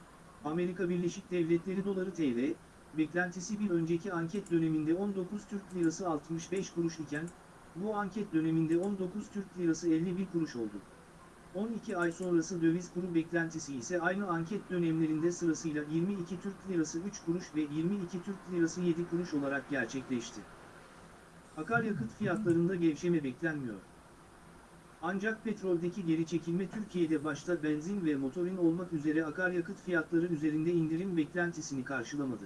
Amerika Birleşik Devletleri doları TL, beklentisi bir önceki anket döneminde 19 Türk Lirası 65 kuruş iken, bu anket döneminde 19 Türk Lirası 51 kuruş oldu. 12 ay sonrası döviz kuru beklentisi ise aynı anket dönemlerinde sırasıyla 22 Türk Lirası 3 kuruş ve 22 Türk Lirası 7 kuruş olarak gerçekleşti. Akaryakıt fiyatlarında gevşeme beklenmiyor. Ancak petroldeki geri çekilme Türkiye'de başta benzin ve motorin olmak üzere akaryakıt fiyatları üzerinde indirim beklentisini karşılamadı.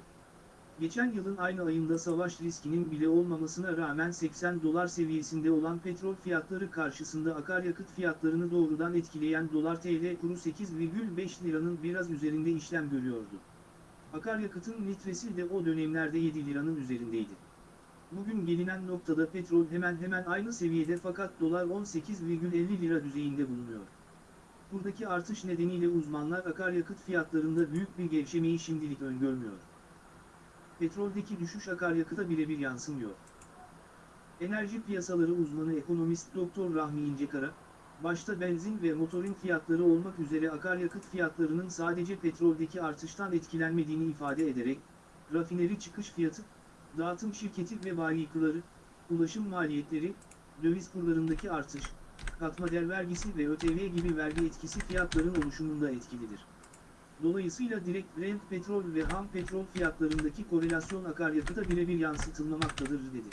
Geçen yılın aynı ayında savaş riskinin bile olmamasına rağmen 80 dolar seviyesinde olan petrol fiyatları karşısında akaryakıt fiyatlarını doğrudan etkileyen dolar TL kuru 8,5 liranın biraz üzerinde işlem görüyordu. Akaryakıtın litresi de o dönemlerde 7 liranın üzerindeydi. Bugün gelinen noktada petrol hemen hemen aynı seviyede fakat dolar 18,50 lira düzeyinde bulunuyor. Buradaki artış nedeniyle uzmanlar akaryakıt fiyatlarında büyük bir gevşemeyi şimdilik öngörmüyor. Petroldeki düşüş akaryakıta birebir yansımıyor. Enerji piyasaları uzmanı ekonomist Doktor Rahmi İncekara, başta benzin ve motorin fiyatları olmak üzere akaryakıt fiyatlarının sadece petroldeki artıştan etkilenmediğini ifade ederek, rafineri çıkış fiyatı, dağıtım şirketi ve bayikıları, ulaşım maliyetleri, döviz kurlarındaki artış, katma değer vergisi ve ÖTV gibi vergi etkisi fiyatların oluşumunda etkilidir. Dolayısıyla direkt Brent petrol ve ham petrol fiyatlarındaki korelasyon akaryakıta birebir yansıtılmamaktadır dedi.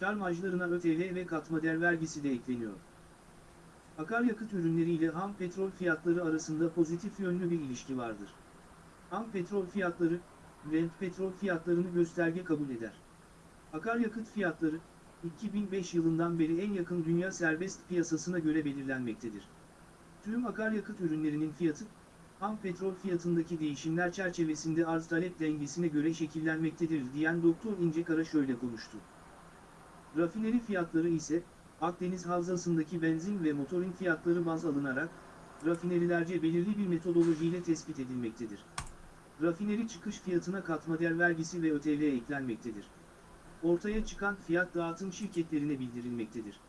Kar marjlarına ÖTV ve katma değer vergisi de ekleniyor. Akaryakıt ürünleriyle ham petrol fiyatları arasında pozitif yönlü bir ilişki vardır. Ham petrol fiyatları, Brent petrol fiyatlarını gösterge kabul eder. Akaryakıt fiyatları, 2005 yılından beri en yakın dünya serbest piyasasına göre belirlenmektedir. Tüm akaryakıt ürünlerinin fiyatı, ham petrol fiyatındaki değişimler çerçevesinde arz talep dengesine göre şekillenmektedir diyen Doktor İncekara şöyle konuştu. Rafineri fiyatları ise, Akdeniz Havzası'ndaki benzin ve motorin fiyatları baz alınarak, rafinerilerce belirli bir metodolojiyle tespit edilmektedir. Rafineri çıkış fiyatına katma değer vergisi ve ÖTV eklenmektedir. Ortaya çıkan fiyat dağıtım şirketlerine bildirilmektedir.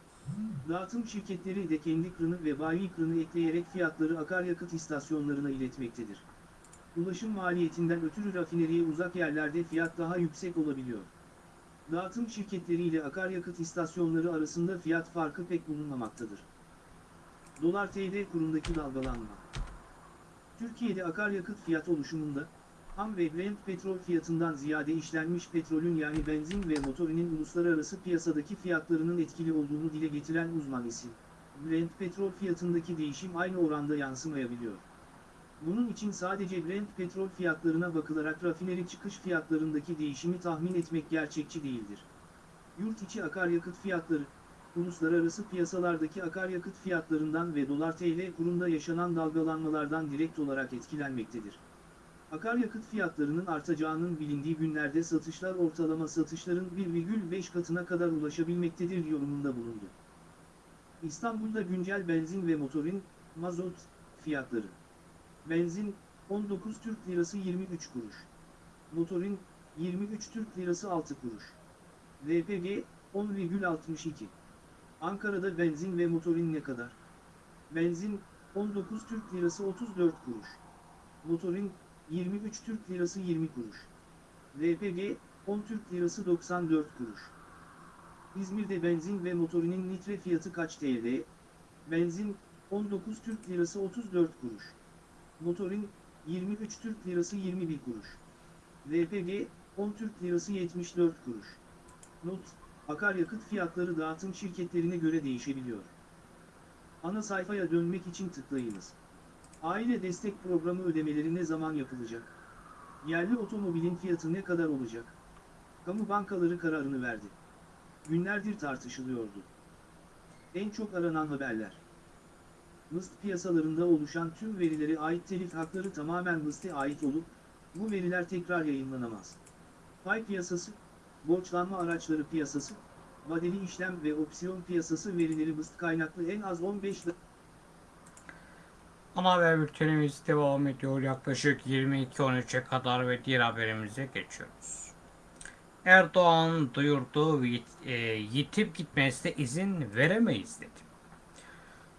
Dağıtım şirketleri de kendi kırını ve bayi kırını ekleyerek fiyatları akaryakıt istasyonlarına iletmektedir. Ulaşım maliyetinden ötürü rafineriye uzak yerlerde fiyat daha yüksek olabiliyor. Dağıtım şirketleri ile akaryakıt istasyonları arasında fiyat farkı pek bulunmamaktadır. Dolar TL kurundaki dalgalanma Türkiye'de akaryakıt fiyat oluşumunda, ham ve Brent petrol fiyatından ziyade işlenmiş petrolün yani benzin ve motorinin uluslararası piyasadaki fiyatlarının etkili olduğunu dile getiren uzman isim, Brent petrol fiyatındaki değişim aynı oranda yansımayabiliyor. Bunun için sadece Brent petrol fiyatlarına bakılarak rafineri çıkış fiyatlarındaki değişimi tahmin etmek gerçekçi değildir. Yurt içi akaryakıt fiyatları, uluslararası piyasalardaki akaryakıt fiyatlarından ve dolar TL kurunda yaşanan dalgalanmalardan direkt olarak etkilenmektedir. Akaryakıt fiyatlarının artacağının bilindiği günlerde satışlar ortalama satışların 1,5 katına kadar ulaşabilmektedir yorumunda bulundu. İstanbul'da güncel benzin ve motorin, mazot, fiyatları. Benzin, 19 Türk Lirası 23 kuruş. Motorin, 23 Türk Lirası 6 kuruş. LPG, 10,62. Ankara'da benzin ve motorin ne kadar? Benzin, 19 Türk Lirası 34 kuruş. Motorin, 23 Türk Lirası 20 kuruş. LPG, 10 Türk Lirası 94 kuruş. İzmir'de benzin ve motorinin litre fiyatı kaç TL? Benzin, 19 Türk Lirası 34 kuruş. Motorin, 23 Türk Lirası 21 kuruş. LPG, 10 Türk Lirası 74 kuruş. Not, akaryakıt fiyatları dağıtım şirketlerine göre değişebiliyor. Ana sayfaya dönmek için tıklayınız. Aile destek programı ödemeleri ne zaman yapılacak? Yerli otomobilin fiyatı ne kadar olacak? Kamu bankaları kararını verdi. Günlerdir tartışılıyordu. En çok aranan haberler. MIST piyasalarında oluşan tüm verilere ait telif hakları tamamen MIST'e ait olup, bu veriler tekrar yayınlanamaz. Pay piyasası, borçlanma araçları piyasası, vadeli işlem ve opsiyon piyasası verileri MIST kaynaklı en az 15 Ana haber bültenimiz devam ediyor. Yaklaşık 22.13'e kadar ve diğer haberimize geçiyoruz. Erdoğan duyurdu e, yitip gitmesine izin veremeyiz dedi.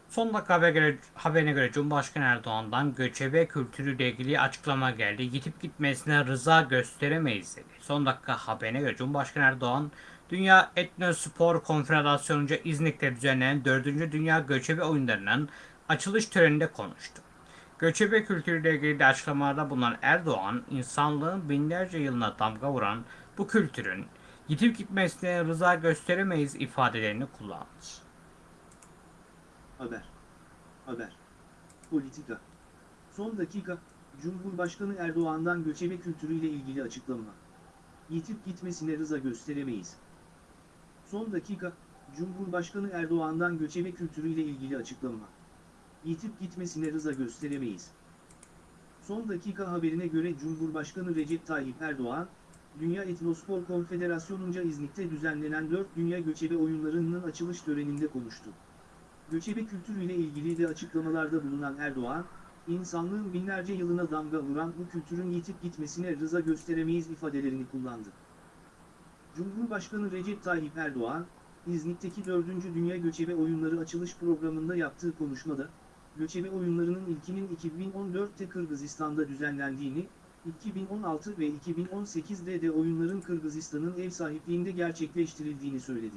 Son dakika haberine göre, haberine göre Cumhurbaşkanı Erdoğan'dan göçebe kültürüyle ilgili açıklama geldi. Yitip gitmesine rıza gösteremeyiz dedi. Son dakika haberine göre Cumhurbaşkanı Erdoğan, Dünya Etnospor Konfederasyonu'nca İznik'te düzenlenen 4. Dünya Göçebe Oyunları'nın açılış töreninde konuştu. Göçebe kültürüyle ilgili açıklamalarda bulunan Erdoğan, insanlığın binlerce yılına damga vuran bu kültürün yitip gitmesine rıza gösteremeyiz ifadelerini kullandı. Haber. Haber. Politika. Son dakika, Cumhurbaşkanı Erdoğan'dan göçebe kültürüyle ilgili açıklama. Yitip gitmesine rıza gösteremeyiz. Son dakika, Cumhurbaşkanı Erdoğan'dan göçebe kültürüyle ilgili açıklama. Yitip gitmesine rıza gösteremeyiz. Son dakika haberine göre Cumhurbaşkanı Recep Tayyip Erdoğan, Dünya Etnospor Konfederasyonu'nca İznik'te düzenlenen 4 Dünya Göçebe Oyunları'nın açılış töreninde konuştu. Göçebe kültürüyle ilgili de açıklamalarda bulunan Erdoğan, insanlığın binlerce yılına damga vuran bu kültürün yitip gitmesine rıza gösteremeyiz ifadelerini kullandı. Cumhurbaşkanı Recep Tayyip Erdoğan, İznik'teki 4. Dünya Göçebe Oyunları açılış programında yaptığı konuşmada, göçebe oyunlarının ilkinin 2014'te Kırgızistan'da düzenlendiğini, 2016 ve 2018'de de oyunların Kırgızistan'ın ev sahipliğinde gerçekleştirildiğini söyledi.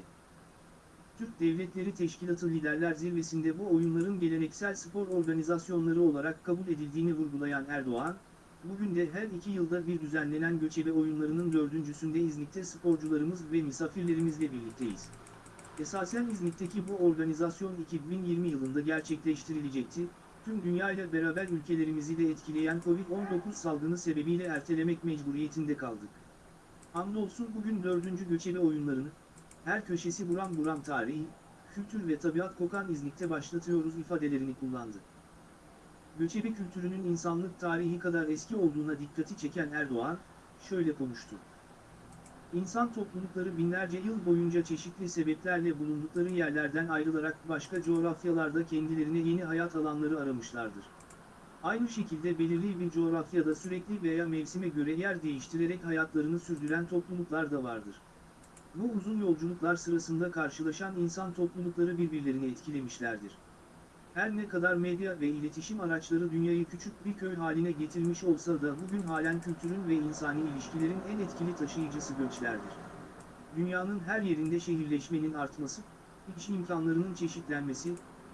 Türk Devletleri Teşkilatı Liderler Zirvesi'nde bu oyunların geleneksel spor organizasyonları olarak kabul edildiğini vurgulayan Erdoğan, bugün de her iki yılda bir düzenlenen göçebe oyunlarının dördüncüsünde İznik'te sporcularımız ve misafirlerimizle birlikteyiz. Esasen İznik'teki bu organizasyon 2020 yılında gerçekleştirilecekti, tüm dünya ile beraber ülkelerimizi de etkileyen Covid-19 salgını sebebiyle ertelemek mecburiyetinde kaldık. Hamdolsun bugün dördüncü göçebe oyunlarını, her köşesi buram buram tarihi, kültür ve tabiat kokan İznik'te başlatıyoruz ifadelerini kullandı. Göçebe kültürünün insanlık tarihi kadar eski olduğuna dikkati çeken Erdoğan, şöyle konuştu. İnsan toplulukları binlerce yıl boyunca çeşitli sebeplerle bulundukları yerlerden ayrılarak başka coğrafyalarda kendilerine yeni hayat alanları aramışlardır. Aynı şekilde belirli bir coğrafyada sürekli veya mevsime göre yer değiştirerek hayatlarını sürdüren topluluklar da vardır. Bu uzun yolculuklar sırasında karşılaşan insan toplulukları birbirlerini etkilemişlerdir. Her ne kadar medya ve iletişim araçları dünyayı küçük bir köy haline getirmiş olsa da bugün halen kültürün ve insani ilişkilerin en etkili taşıyıcısı göçlerdir. Dünyanın her yerinde şehirleşmenin artması, iş imkanlarının çeşitlenmesi,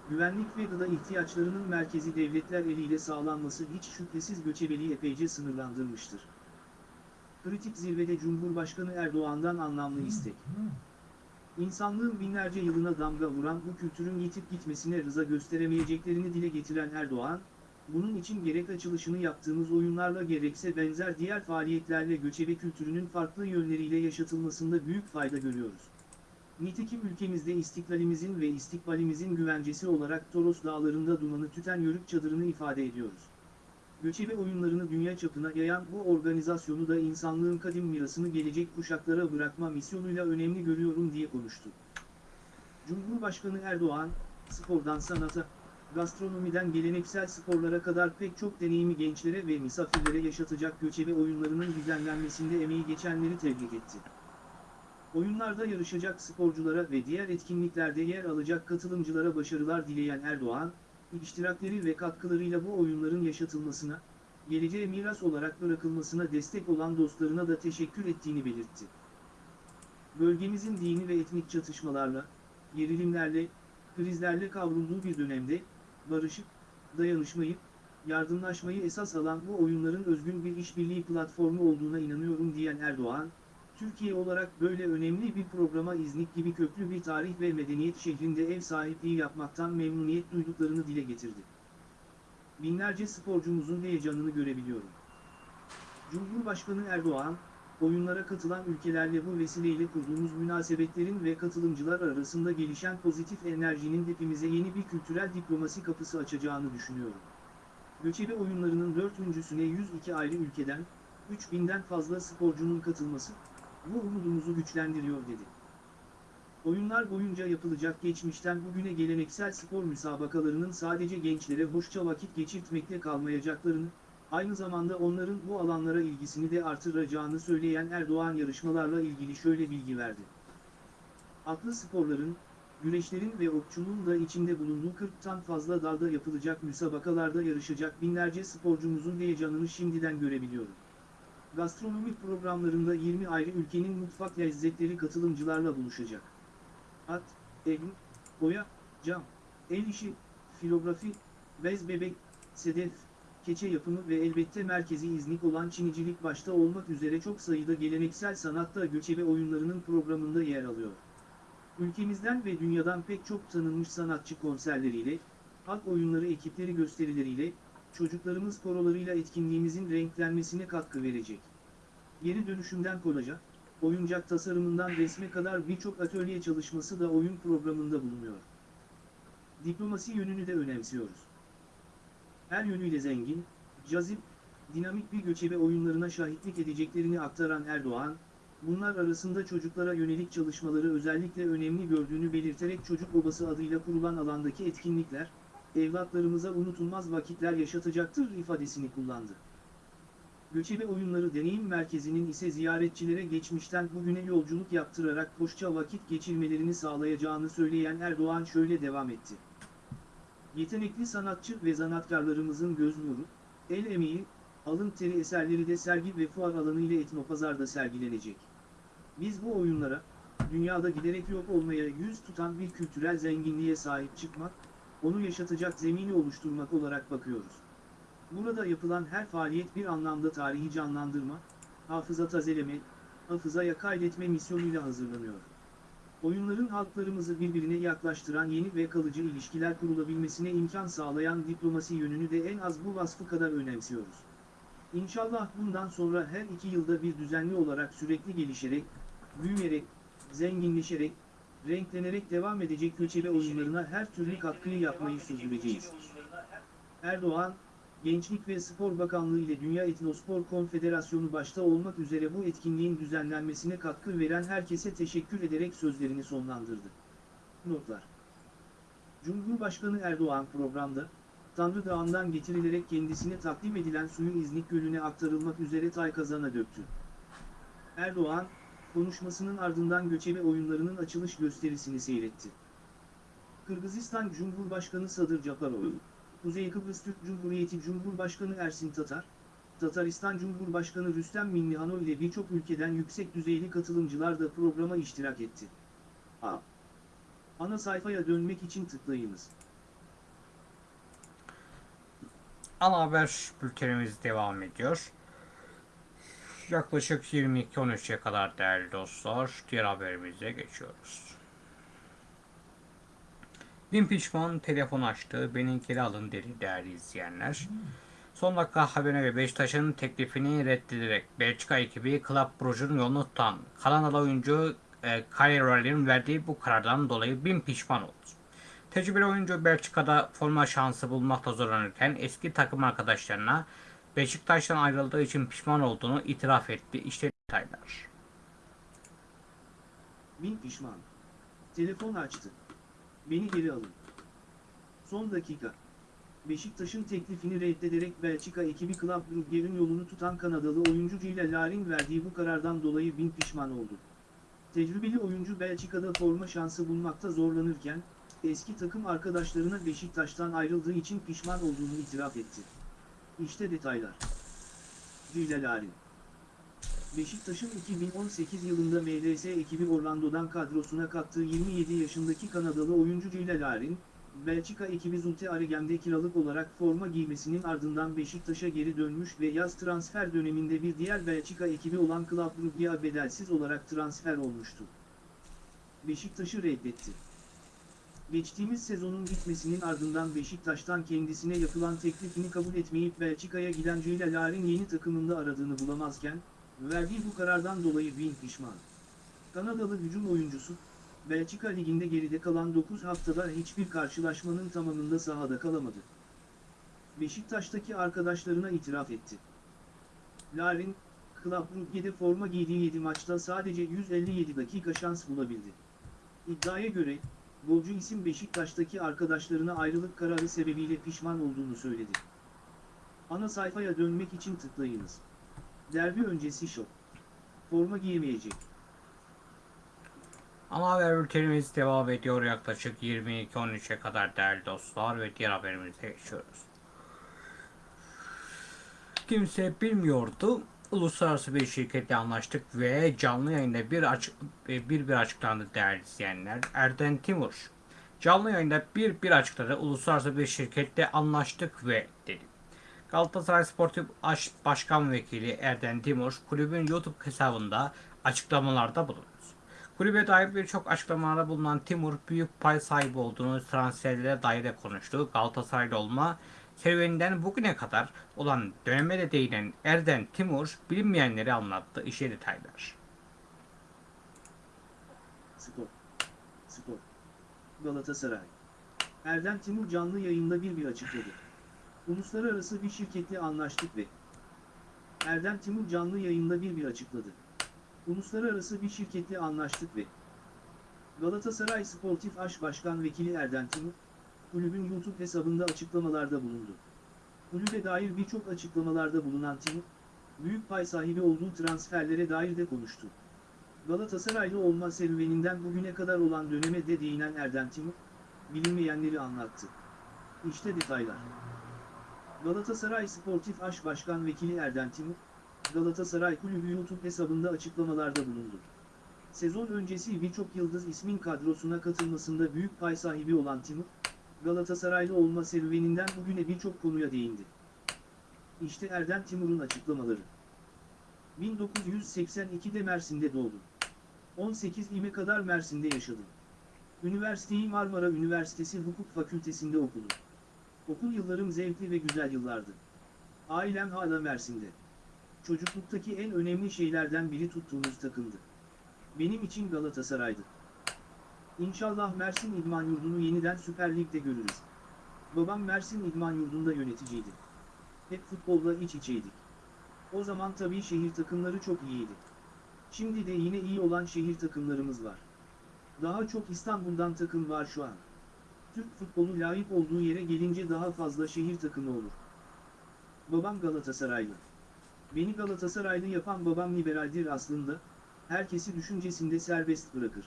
güvenlik ve gıda ihtiyaçlarının merkezi devletler eliyle sağlanması hiç şüphesiz göçebeliği epeyce sınırlandırmıştır. Kritik zirvede Cumhurbaşkanı Erdoğan'dan anlamlı istek. İnsanlığın binlerce yılına damga vuran bu kültürün yitip gitmesine rıza gösteremeyeceklerini dile getiren Erdoğan, bunun için gerek açılışını yaptığımız oyunlarla gerekse benzer diğer faaliyetlerle göçebe kültürünün farklı yönleriyle yaşatılmasında büyük fayda görüyoruz. Nitekim ülkemizde istiklalimizin ve istikbalimizin güvencesi olarak Toros dağlarında dumanı tüten yörük çadırını ifade ediyoruz. Göçebe oyunlarını dünya çapına yayan bu organizasyonu da insanlığın kadim mirasını gelecek kuşaklara bırakma misyonuyla önemli görüyorum diye konuştu. Cumhurbaşkanı Erdoğan, spordan sanata, gastronomiden geleneksel sporlara kadar pek çok deneyimi gençlere ve misafirlere yaşatacak göçebe oyunlarının düzenlenmesinde emeği geçenleri tebrik etti. Oyunlarda yarışacak sporculara ve diğer etkinliklerde yer alacak katılımcılara başarılar dileyen Erdoğan, iştirakleri ve katkılarıyla bu oyunların yaşatılmasına, geleceğe miras olarak bırakılmasına destek olan dostlarına da teşekkür ettiğini belirtti. Bölgemizin dini ve etnik çatışmalarla, gerilimlerle, krizlerle kavrulduğu bir dönemde, barışı, dayanışmayı, yardımlaşmayı esas alan bu oyunların özgün bir işbirliği platformu olduğuna inanıyorum diyen Erdoğan, Türkiye olarak böyle önemli bir programa İznik gibi köklü bir tarih ve medeniyet şehrinde ev sahipliği yapmaktan memnuniyet duyduklarını dile getirdi. Binlerce sporcumuzun heyecanını görebiliyorum. Cumhurbaşkanı Erdoğan, oyunlara katılan ülkelerle bu vesileyle kurduğumuz münasebetlerin ve katılımcılar arasında gelişen pozitif enerjinin hepimize yeni bir kültürel diplomasi kapısı açacağını düşünüyorum. Göçebe oyunlarının dördüncüsüne 102 ayrı ülkeden, 3000'den fazla sporcunun katılması, bu umudumuzu güçlendiriyor dedi. Oyunlar boyunca yapılacak geçmişten bugüne geleneksel spor müsabakalarının sadece gençlere hoşça vakit geçirtmekle kalmayacaklarını, aynı zamanda onların bu alanlara ilgisini de artıracağını söyleyen Erdoğan yarışmalarla ilgili şöyle bilgi verdi. Atlı sporların, güreşlerin ve okçuluğun da içinde bulunduğu 40'tan fazla dalda yapılacak müsabakalarda yarışacak binlerce sporcumuzun heyecanını şimdiden görebiliyorum. Gastronomik programlarında 20 ayrı ülkenin mutfak lezzetleri katılımcılarla buluşacak. At, egn, boya, cam, el işi, filografi, bez bebek, sedef, keçe yapımı ve elbette merkezi İznik olan Çinicilik başta olmak üzere çok sayıda geleneksel sanatta göçebe oyunlarının programında yer alıyor. Ülkemizden ve dünyadan pek çok tanınmış sanatçı konserleriyle, halk oyunları ekipleri gösterileriyle, çocuklarımız korolarıyla etkinliğimizin renklenmesine katkı verecek. Geri dönüşümden kolaja, oyuncak tasarımından resme kadar birçok atölye çalışması da oyun programında bulunuyor. Diplomasi yönünü de önemsiyoruz. Her yönüyle zengin, cazip, dinamik bir göçebe oyunlarına şahitlik edeceklerini aktaran Erdoğan, bunlar arasında çocuklara yönelik çalışmaları özellikle önemli gördüğünü belirterek Çocuk Obası adıyla kurulan alandaki etkinlikler, evlatlarımıza unutulmaz vakitler yaşatacaktır ifadesini kullandı. Göçebe Oyunları Deneyim Merkezi'nin ise ziyaretçilere geçmişten bugüne yolculuk yaptırarak hoşça vakit geçirmelerini sağlayacağını söyleyen Erdoğan şöyle devam etti. Yetenekli sanatçı ve sanatkarlarımızın göz nuru, el emeği, alın teri eserleri de sergi ve fuar alanı ile etnopazarda sergilenecek. Biz bu oyunlara, dünyada giderek yok olmaya yüz tutan bir kültürel zenginliğe sahip çıkmak, onu yaşatacak zemini oluşturmak olarak bakıyoruz. Burada yapılan her faaliyet bir anlamda tarihi canlandırma, hafıza tazeleme, hafızaya kaydetme misyonuyla hazırlanıyor. Oyunların halklarımızı birbirine yaklaştıran yeni ve kalıcı ilişkiler kurulabilmesine imkan sağlayan diplomasi yönünü de en az bu vasfı kadar önemsiyoruz. İnşallah bundan sonra her iki yılda bir düzenli olarak sürekli gelişerek, büyüyerek, zenginleşerek, renklenerek devam edecek göçebe oyunlarına her türlü katkıyı yapmayı sürdüreceğiz. Erdoğan, Gençlik ve Spor Bakanlığı ile Dünya Etnospor Konfederasyonu başta olmak üzere bu etkinliğin düzenlenmesine katkı veren herkese teşekkür ederek sözlerini sonlandırdı. Notlar Cumhurbaşkanı Erdoğan programda, Tanrı Dağı'ndan getirilerek kendisine takdim edilen suyu İznik Gölü'ne aktarılmak üzere tay kazana döktü. Erdoğan, konuşmasının ardından göçebe oyunlarının açılış gösterisini seyretti. Kırgızistan Cumhurbaşkanı Sadır Japarov, Kuzey Kıbrıs Türk Cumhuriyeti Cumhurbaşkanı Ersin Tatar, Tataristan Cumhurbaşkanı Rüstem Minnihanov ile birçok ülkeden yüksek düzeyli katılımcılar da programa iştirak etti. A. Ana sayfaya dönmek için tıklayınız. Ana haber bültenimiz devam ediyor. Yaklaşık 22-13'e kadar değerli dostlar diğer haberimize geçiyoruz. Bin pişman telefon açtı, beni alın dedi değerli izleyenler. Son dakika haberine göre Beşiktaş'ın teklifini reddederek Belçika ekibi Club Brugge'un yolunu tutan Kanadalı oyuncu e, Kyle verdiği bu karardan dolayı bin pişman oldu. Tecrübeli oyuncu Belçika'da forma şansı bulmakta zorlanırken eski takım arkadaşlarına Beşiktaş'tan ayrıldığı için pişman olduğunu itiraf etti. İşte detaylar. Bin pişman. Telefon açtı. Beni geri alın. Son dakika. Beşiktaş'ın teklifini reddederek Belçika ekibi Club Brugge'nin yolunu tutan Kanadalı oyuncu Gilles Larin verdiği bu karardan dolayı bin pişman oldu. Tecrübeli oyuncu Belçika'da forma şansı bulmakta zorlanırken, eski takım arkadaşlarına Beşiktaş'tan ayrıldığı için pişman olduğunu itiraf etti. İşte detaylar. Gilles Larin Beşiktaş'ın 2018 yılında MLS ekibi Orlando'dan kadrosuna kattığı 27 yaşındaki Kanadalı oyuncu Larin, Belçika ekibi Zulte Aregem'de kiralık olarak forma giymesinin ardından Beşiktaş'a geri dönmüş ve yaz transfer döneminde bir diğer Belçika ekibi olan Club Brugge'ye bedelsiz olarak transfer olmuştu. Beşiktaş'ı reddetti. Geçtiğimiz sezonun bitmesinin ardından Beşiktaş'tan kendisine yapılan teklifini kabul etmeyip Belçika'ya giden Ceyla Lar'in yeni takımında aradığını bulamazken, verdiği bu karardan dolayı bin pişman. Kanadalı hücum oyuncusu, Belçika Ligi'nde geride kalan 9 haftada hiçbir karşılaşmanın tamamında sahada kalamadı. Beşiktaş'taki arkadaşlarına itiraf etti. Larin, Club Brugge'de forma giydiği 7 maçta sadece 157 dakika şans bulabildi. İddiaya göre, golcü isim Beşiktaş'taki arkadaşlarına ayrılık kararı sebebiyle pişman olduğunu söyledi. Ana sayfaya dönmek için tıklayınız. Derbi öncesi şok. Forma giyemeyecek. Ana haber bültenimiz devam ediyor yaklaşık 22-13'e kadar değerli dostlar ve diğer haberimize geçiyoruz. Kimse bilmiyordu. Uluslararası bir şirketle anlaştık ve canlı yayında bir açık bir bir açıklandı değerli izleyenler. Erden Timur canlı yayında bir bir açıkladı. Uluslararası bir şirketle anlaştık ve dedi. Galatasaray Sportif Aş- Başkan Vekili Erden Timur kulübün YouTube hesabında açıklamalarda bulundu. Kulübe dair birçok açıklamalarda bulunan Timur büyük pay sahibi olduğunu transferlere dair de konuştu. Galatasaraylı olma serüveninden bugüne kadar olan döneme de değinen Erden Timur bilinmeyenleri anlattı. İşe detaylar. Spor. Spor. Galatasaray. Erdem Timur canlı yayında bir bir açıkladı. Uluslararası bir şirketle anlaştık ve Erdem Timur canlı yayında bir bir açıkladı. Uluslararası bir şirketle anlaştık ve Galatasaray Sportif Aş Başkan Vekili Erdem Timur, kulübün YouTube hesabında açıklamalarda bulundu. Kulübe dair birçok açıklamalarda bulunan Timur, büyük pay sahibi olduğu transferlere dair de konuştu. Galatasaraylı olma serüveninden bugüne kadar olan döneme de değinen Erdem Timur, bilinmeyenleri anlattı. İşte detaylar. Galatasaray Sportif Aş Başkan Vekili Erdem Timur, Galatasaray Kulübü YouTube hesabında açıklamalarda bulundu. Sezon öncesi birçok yıldız ismin kadrosuna katılmasında büyük pay sahibi olan Timur, Galatasaraylı olma serüveninden bugüne birçok konuya değindi. İşte Erdem Timur'un açıklamaları. 1982'de Mersin'de doğdum. 18 ime kadar Mersin'de yaşadım. Üniversiteyi Marmara Üniversitesi Hukuk Fakültesinde okudum. Okul yıllarım zevkli ve güzel yıllardı. Ailem hala Mersin'de. Çocukluktaki en önemli şeylerden biri tuttuğumuz takımdı. Benim için Galatasaray'dı. İnşallah Mersin İdman Yurdu'nu yeniden Süper Lig'de görürüz. Babam Mersin İdman Yurdu'nda yöneticiydi. Hep futbolla iç içeydik. O zaman tabii şehir takımları çok iyiydi. Şimdi de yine iyi olan şehir takımlarımız var. Daha çok İstanbul'dan takım var şu an. Türk futbolu layık olduğu yere gelince daha fazla şehir takımı olur. Babam Galatasaraylı. Beni Galatasaraylı yapan babam liberaldir aslında, herkesi düşüncesinde serbest bırakır.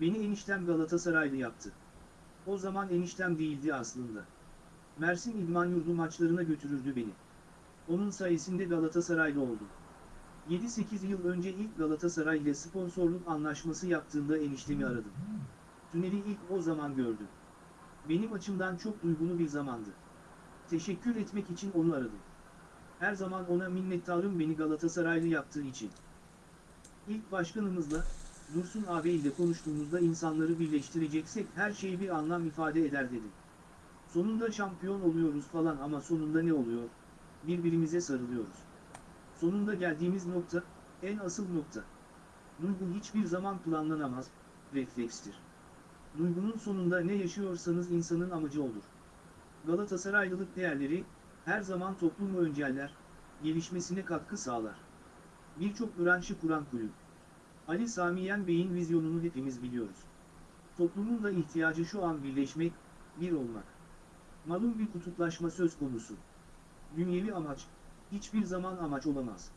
Beni eniştem Galatasaraylı yaptı. O zaman eniştem değildi aslında. Mersin İdman Yurdu maçlarına götürürdü beni. Onun sayesinde Galatasaraylı oldum. 7-8 yıl önce ilk Galatasaray ile sponsorluk anlaşması yaptığında eniştemi aradım. Tüneli ilk o zaman gördüm. Benim açımdan çok duygulu bir zamandı. Teşekkür etmek için onu aradım. Her zaman ona minnettarım beni Galatasaraylı yaptığı için. İlk başkanımızla, Dursun abi ile konuştuğumuzda insanları birleştireceksek her şey bir anlam ifade eder dedim. Sonunda şampiyon oluyoruz falan ama sonunda ne oluyor? Birbirimize sarılıyoruz. Sonunda geldiğimiz nokta, en asıl nokta. Duygu hiçbir zaman planlanamaz, reflekstir. Duygunun sonunda ne yaşıyorsanız insanın amacı olur. Galatasaraylılık değerleri, her zaman toplumu önceller, gelişmesine katkı sağlar. Birçok branşı kuran kulüp. Ali Sami Yen Bey'in vizyonunu hepimiz biliyoruz. Toplumun da ihtiyacı şu an birleşmek, bir olmak. Malum bir kutuplaşma söz konusu. Dünyevi amaç, hiçbir zaman amaç olamaz.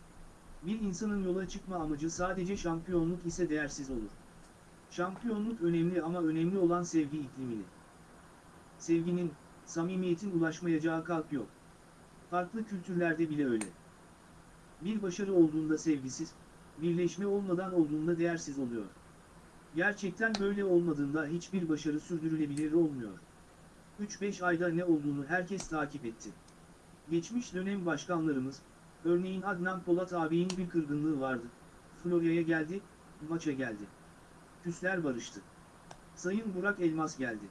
Bir insanın yola çıkma amacı sadece şampiyonluk ise değersiz olur. Şampiyonluk önemli ama önemli olan sevgi iklimini. Sevginin, samimiyetin ulaşmayacağı kalp yok. Farklı kültürlerde bile öyle. Bir başarı olduğunda sevgisiz, birleşme olmadan olduğunda değersiz oluyor. Gerçekten böyle olmadığında hiçbir başarı sürdürülebilir olmuyor. 3-5 ayda ne olduğunu herkes takip etti. Geçmiş dönem başkanlarımız, örneğin Adnan Polat ağabeyin bir kırgınlığı vardı. Florya'ya geldi, maça geldi. Küsler barıştı. Sayın Burak Elmas geldi.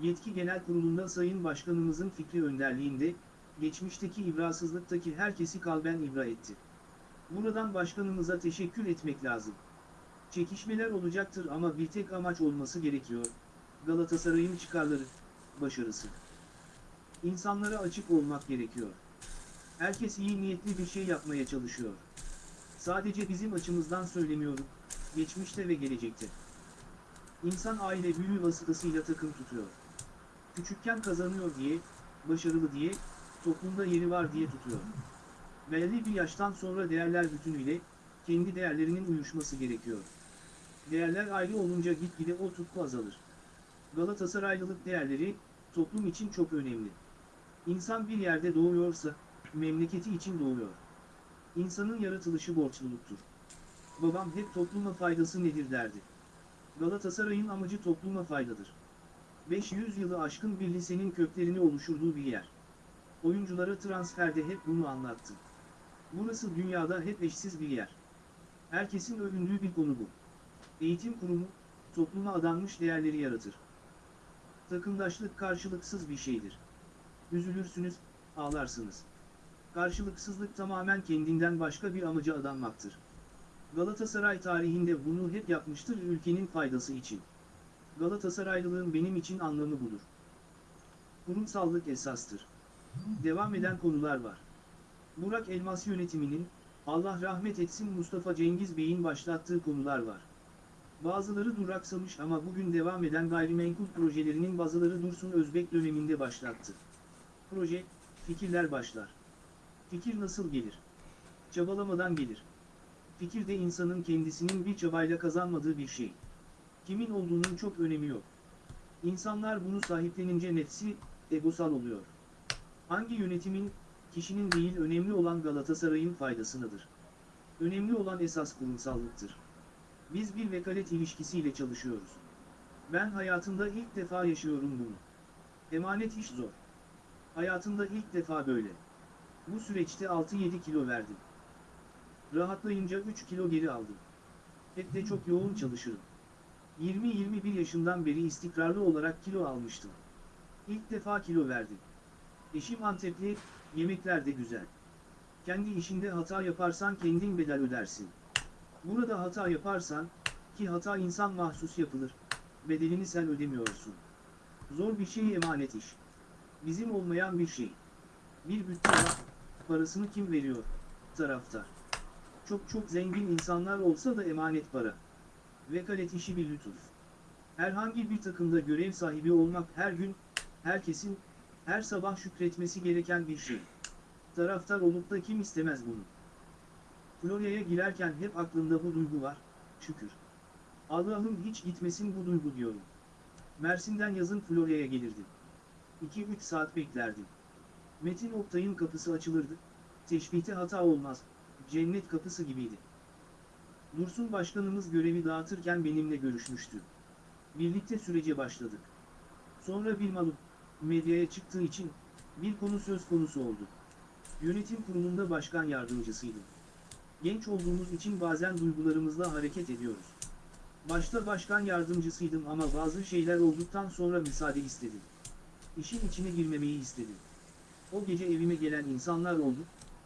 Yetki Genel Kurulu'nda Sayın Başkanımızın fikri önderliğinde, geçmişteki ibrasızlıktaki herkesi kalben ibra etti. Buradan başkanımıza teşekkür etmek lazım. Çekişmeler olacaktır ama bir tek amaç olması gerekiyor. Galatasaray'ın çıkarları, başarısı. İnsanlara açık olmak gerekiyor. Herkes iyi niyetli bir şey yapmaya çalışıyor. Sadece bizim açımızdan söylemiyorum, geçmişte ve gelecekte. İnsan aile büyüğü vasıtasıyla takım tutuyor. Küçükken kazanıyor diye, başarılı diye, toplumda yeri var diye tutuyor. Belli bir yaştan sonra değerler bütünüyle, kendi değerlerinin uyuşması gerekiyor. Değerler ayrı olunca gitgide o tutku azalır. Galatasaraylılık değerleri, toplum için çok önemli. İnsan bir yerde doğuyorsa, memleketi için doğuyor. İnsanın yaratılışı borçluluktur. Babam hep topluma faydası nedir derdi. Galatasaray'ın amacı topluma faydadır. 500 yılı aşkın bir lisenin köklerini oluşturduğu bir yer. Oyunculara transferde hep bunu anlattı. Burası dünyada hep eşsiz bir yer. Herkesin övündüğü bir konu bu. Eğitim kurumu, topluma adanmış değerleri yaratır. Takımdaşlık karşılıksız bir şeydir. Üzülürsünüz, ağlarsınız. Karşılıksızlık tamamen kendinden başka bir amaca adanmaktır. Galatasaray tarihinde bunu hep yapmıştır ülkenin faydası için. Galatasaraylılığın benim için anlamı budur. Kurumsallık esastır. Devam eden konular var. Burak Elmas yönetiminin, Allah rahmet etsin Mustafa Cengiz Bey'in başlattığı konular var. Bazıları duraksamış ama bugün devam eden gayrimenkul projelerinin bazıları Dursun Özbek döneminde başlattı. Proje, fikirler başlar. Fikir nasıl gelir? Çabalamadan gelir. Fikir de insanın kendisinin bir çabayla kazanmadığı bir şey. Kimin olduğunun çok önemi yok. İnsanlar bunu sahiplenince nefsi, egosal oluyor. Hangi yönetimin, kişinin değil önemli olan Galatasaray'ın faydasınadır. Önemli olan esas kurumsallıktır. Biz bir vekalet ilişkisiyle çalışıyoruz. Ben hayatımda ilk defa yaşıyorum bunu. Emanet iş zor. Hayatımda ilk defa böyle. Bu süreçte 6-7 kilo verdim. Rahatlayınca 3 kilo geri aldım. Hep de çok yoğun çalışırım. 20-21 yaşından beri istikrarlı olarak kilo almıştım. İlk defa kilo verdim. Eşim Antepli, yemekler de güzel. Kendi işinde hata yaparsan kendin bedel ödersin. Burada hata yaparsan, ki hata insan mahsus yapılır, bedelini sen ödemiyorsun. Zor bir şey emanet iş. Bizim olmayan bir şey. Bir bütçe var, parasını kim veriyor? Taraftar. Çok çok zengin insanlar olsa da emanet para. Vekalet işi bir lütuf. Herhangi bir takımda görev sahibi olmak her gün, herkesin, her sabah şükretmesi gereken bir şey. Taraftar olup da kim istemez bunu? Florya'ya girerken hep aklımda bu duygu var, şükür. Allah'ım hiç gitmesin bu duygu diyorum. Mersin'den yazın Florya'ya gelirdim. 2-3 saat beklerdim. Metin Oktay'ın kapısı açılırdı. Teşbihte hata olmaz, cennet kapısı gibiydi. Dursun Başkanımız görevi dağıtırken benimle görüşmüştü. Birlikte sürece başladık. Sonra bir malup, medyaya çıktığı için, bir konu söz konusu oldu. Yönetim kurulunda başkan yardımcısıydım. Genç olduğumuz için bazen duygularımızla hareket ediyoruz. Başta başkan yardımcısıydım ama bazı şeyler olduktan sonra müsaade istedim. İşin içine girmemeyi istedim. O gece evime gelen insanlar oldu.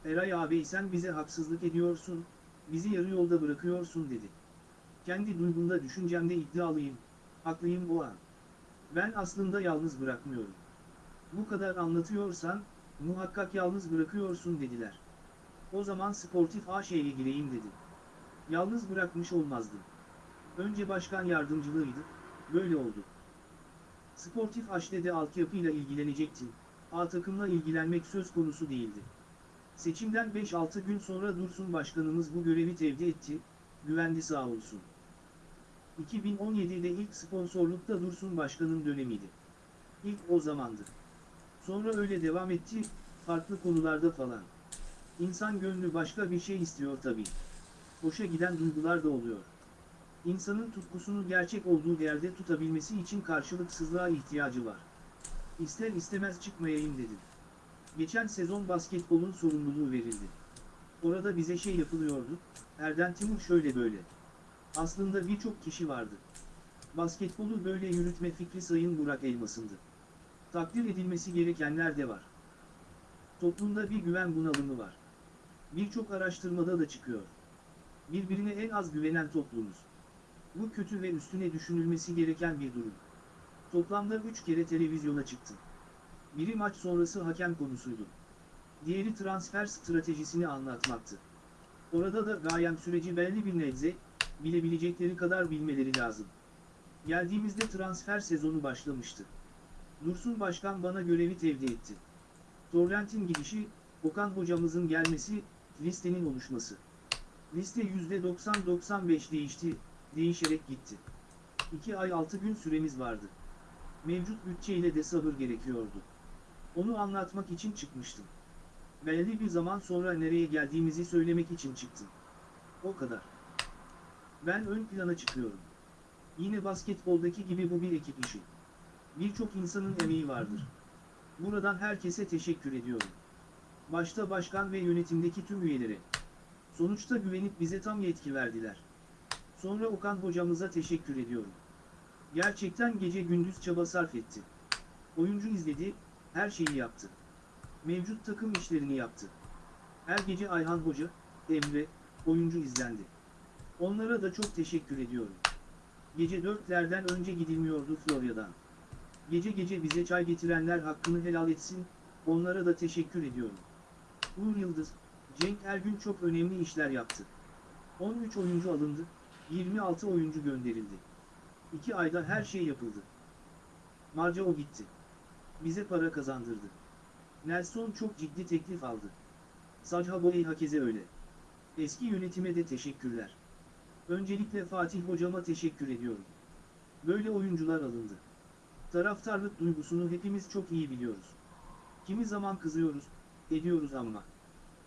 Eray abi sen bize haksızlık ediyorsun, bizi yarı yolda bırakıyorsun dedi. Kendi duygumda düşüncemde iddialıyım, haklıyım o an. Ben aslında yalnız bırakmıyorum. Bu kadar anlatıyorsan, muhakkak yalnız bırakıyorsun dediler. O zaman sportif AŞ'ye gireyim dedim. Yalnız bırakmış olmazdım. Önce başkan yardımcılığıydı, böyle oldu. Sportif AŞ'de altyapıyla ilgilenecektim, A takımla ilgilenmek söz konusu değildi. Seçimden 5-6 gün sonra Dursun Başkanımız bu görevi tevdi etti, güvendi sağ olsun. 2017'de ilk sponsorlukta Dursun Başkan'ın dönemiydi. İlk o zamandı. Sonra öyle devam etti, farklı konularda falan. İnsan gönlü başka bir şey istiyor tabii. Hoşa giden duygular da oluyor. İnsanın tutkusunu gerçek olduğu yerde tutabilmesi için karşılıksızlığa ihtiyacı var. İster istemez çıkmayayım dedim. Geçen sezon basketbolun sorumluluğu verildi. Orada bize şey yapılıyordu, Erden Timur şöyle böyle. Aslında birçok kişi vardı. Basketbolu böyle yürütme fikri Sayın Burak Elmas'ındı. Takdir edilmesi gerekenler de var. Toplumda bir güven bunalımı var. Birçok araştırmada da çıkıyor. Birbirine en az güvenen toplumuz. Bu kötü ve üstüne düşünülmesi gereken bir durum. Toplamda 3 kere televizyona çıktım. Biri maç sonrası hakem konusuydu. Diğeri transfer stratejisini anlatmaktı. Orada da gayem süreci belli bir nebze, bilebilecekleri kadar bilmeleri lazım. Geldiğimizde transfer sezonu başlamıştı. Dursun Başkan bana görevi tevdi etti. Torrent'in gidişi, Okan hocamızın gelmesi, listenin oluşması. Liste %90-95 değişti, değişerek gitti. 2 ay 6 gün süremiz vardı. Mevcut bütçeyle de sabır gerekiyordu. Onu anlatmak için çıkmıştım. Belli bir zaman sonra nereye geldiğimizi söylemek için çıktım. O kadar. Ben ön plana çıkıyorum. Yine basketboldaki gibi bu bir ekip işi. Birçok insanın emeği vardır. Buradan herkese teşekkür ediyorum. Başta başkan ve yönetimdeki tüm üyelere. Sonuçta güvenip bize tam yetki verdiler. Sonra Okan hocamıza teşekkür ediyorum. Gerçekten gece gündüz çaba sarf etti. Oyuncu izledi, her şeyi yaptı. Mevcut takım işlerini yaptı. Her gece Ayhan Hoca, Emre, oyuncu izlendi. Onlara da çok teşekkür ediyorum. Gece dörtlerden önce gidilmiyordu Florya'dan. Gece gece bize çay getirenler hakkını helal etsin, onlara da teşekkür ediyorum. Uğur Yıldız, Cenk Ergün çok önemli işler yaptı. 13 oyuncu alındı, 26 oyuncu gönderildi. 2 ayda her şey yapıldı. Marca o gitti. Bize para kazandırdı. Nelson çok ciddi teklif aldı. Sajha Boey hakeze öyle. Eski yönetime de teşekkürler. Öncelikle Fatih hocama teşekkür ediyorum. Böyle oyuncular alındı. Taraftarlık duygusunu hepimiz çok iyi biliyoruz. Kimi zaman kızıyoruz, ediyoruz ama.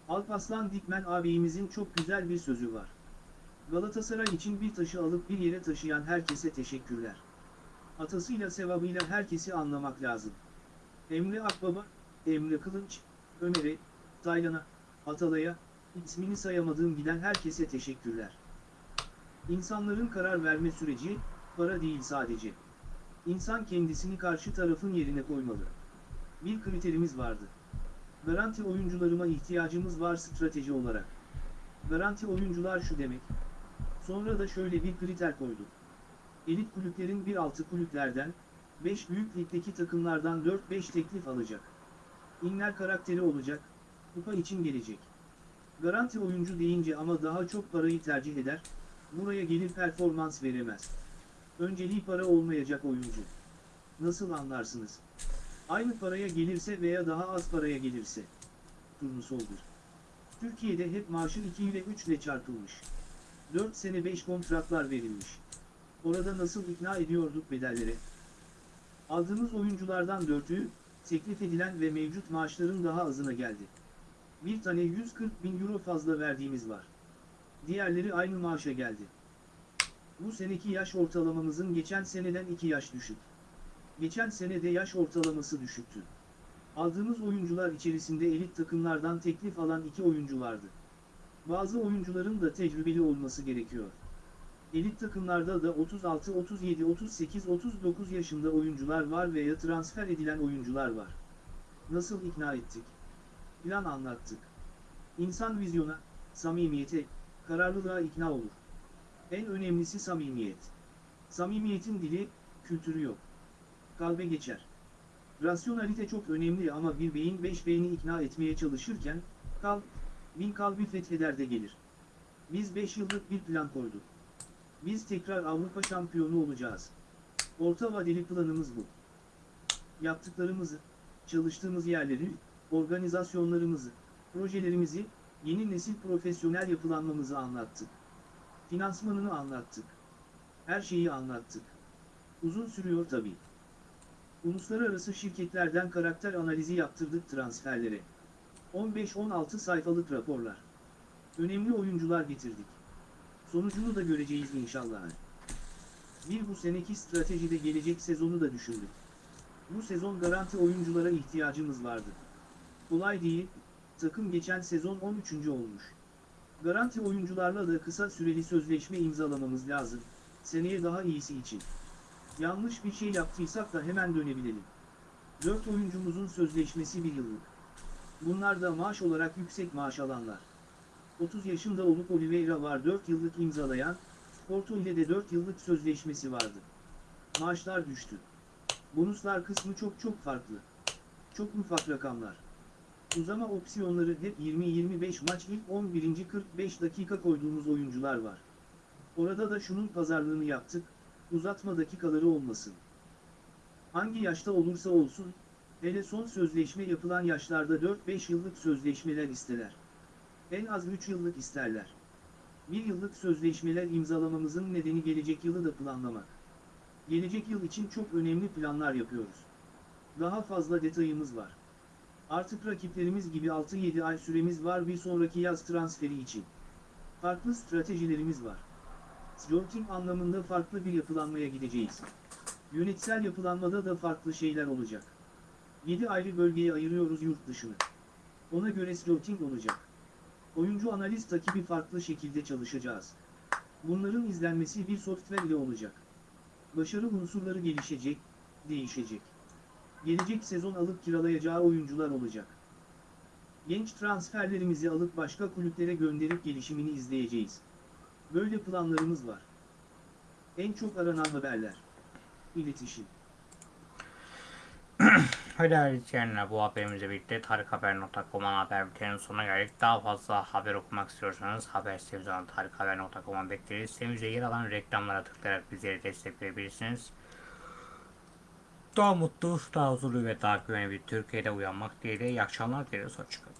Alpaslan Dikmen ağabeyimizin çok güzel bir sözü var. Galatasaray için bir taşı alıp bir yere taşıyan herkese teşekkürler. Atasıyla sevabıyla herkesi anlamak lazım. Emre Akbaba, Emre Kılınç, Ömer'e, Taylan'a, Atalay'a, ismini sayamadığım giden herkese teşekkürler. İnsanların karar verme süreci, para değil sadece. İnsan kendisini karşı tarafın yerine koymalı. Bir kriterimiz vardı. Garanti oyuncularıma ihtiyacımız var strateji olarak. Garanti oyuncular şu demek. Sonra da şöyle bir kriter koyduk. Elit kulüplerin bir altı kulüplerden, 5 büyük ligdeki takımlardan 4-5 teklif alacak. İnler karakteri olacak, kupa için gelecek. Garanti oyuncu deyince ama daha çok parayı tercih eder, buraya gelir performans veremez. Önceliği para olmayacak oyuncu. Nasıl anlarsınız? Aynı paraya gelirse veya daha az paraya gelirse. Turnusoldur. Türkiye'de hep maaşı 2 ile 3 ile çarpılmış. 4 sene 5 kontratlar verilmiş. Orada nasıl ikna ediyorduk bedellere? Aldığımız oyunculardan 4'ü, teklif edilen ve mevcut maaşların daha azına geldi. Bir tane 140 bin euro fazla verdiğimiz var. Diğerleri aynı maaşa geldi. Bu seneki yaş ortalamamızın geçen seneden 2 yaş düşük. Geçen senede yaş ortalaması düşüktü. Aldığımız oyuncular içerisinde elit takımlardan teklif alan iki oyuncu vardı. Bazı oyuncuların da tecrübeli olması gerekiyor. Elit takımlarda da 36, 37, 38, 39 yaşında oyuncular var veya transfer edilen oyuncular var. Nasıl ikna ettik? Plan anlattık. İnsan vizyona, samimiyete, kararlılığa ikna olur. En önemlisi samimiyet. Samimiyetin dili, kültürü yok. Kalbe geçer. Rasyonalite çok önemli ama bir beyin beş beyni ikna etmeye çalışırken, kalp, bin kalbi fetheder de gelir. Biz 5 yıllık bir plan koyduk. Biz tekrar Avrupa şampiyonu olacağız. Orta vadeli planımız bu. Yaptıklarımızı, çalıştığımız yerleri, organizasyonlarımızı, projelerimizi, yeni nesil profesyonel yapılanmamızı anlattık. Finansmanını anlattık. Her şeyi anlattık. Uzun sürüyor tabii. Uluslararası şirketlerden karakter analizi yaptırdık transferlere. 15-16 sayfalık raporlar. Önemli oyuncular getirdik. Sonucunu da göreceğiz inşallah. Bir bu seneki stratejide gelecek sezonu da düşündük. Bu sezon garanti oyunculara ihtiyacımız vardı. Kolay değil, takım geçen sezon 13. olmuş. Garanti oyuncularla da kısa süreli sözleşme imzalamamız lazım, seneye daha iyisi için. Yanlış bir şey yaptıysak da hemen dönebilelim. 4 oyuncumuzun sözleşmesi bir yıllık. Bunlar da maaş olarak yüksek maaş alanlar. 30 yaşında olup Oliveira var 4 yıllık imzalayan, Porto ile de 4 yıllık sözleşmesi vardı. Maaşlar düştü. Bonuslar kısmı çok çok farklı. Çok ufak rakamlar. Uzama opsiyonları hep 20-25 maç ilk 11. 45 dakika koyduğumuz oyuncular var. Orada da şunun pazarlığını yaptık, uzatma dakikaları olmasın. Hangi yaşta olursa olsun, hele son sözleşme yapılan yaşlarda 4-5 yıllık sözleşmeler isterler. En az 3 yıllık isterler. Bir yıllık sözleşmeler imzalamamızın nedeni gelecek yılı da planlamak. Gelecek yıl için çok önemli planlar yapıyoruz. Daha fazla detayımız var. Artık rakiplerimiz gibi 6-7 ay süremiz var bir sonraki yaz transferi için. Farklı stratejilerimiz var. Scouting anlamında farklı bir yapılanmaya gideceğiz. Yönetsel yapılanmada da farklı şeyler olacak. 7 ayrı bölgeye ayırıyoruz yurt dışını. Ona göre scouting olacak. Oyuncu analiz takibi farklı şekilde çalışacağız. Bunların izlenmesi bir software ile olacak. Başarı unsurları gelişecek, değişecek. Gelecek sezon alıp kiralayacağı oyuncular olacak. Genç transferlerimizi alıp başka kulüplere gönderip gelişimini izleyeceğiz. Böyle planlarımız var. En çok aranan haberler. İletişim. [clears throat] Öyle izleyenler bu haberimizle birlikte tarikhaber.com ana haber bülteninin sonuna geldik. Daha fazla haber okumak istiyorsanız haber sitemiz olan tarikhaber.com'a bekleriz. Sitemizde yer alan reklamlara tıklayarak bizleri destekleyebilirsiniz. Daha mutlu, daha huzurlu ve daha güvenli bir Türkiye'de uyanmak dileğiyle iyi akşamlar dileriz. Hoşçakalın.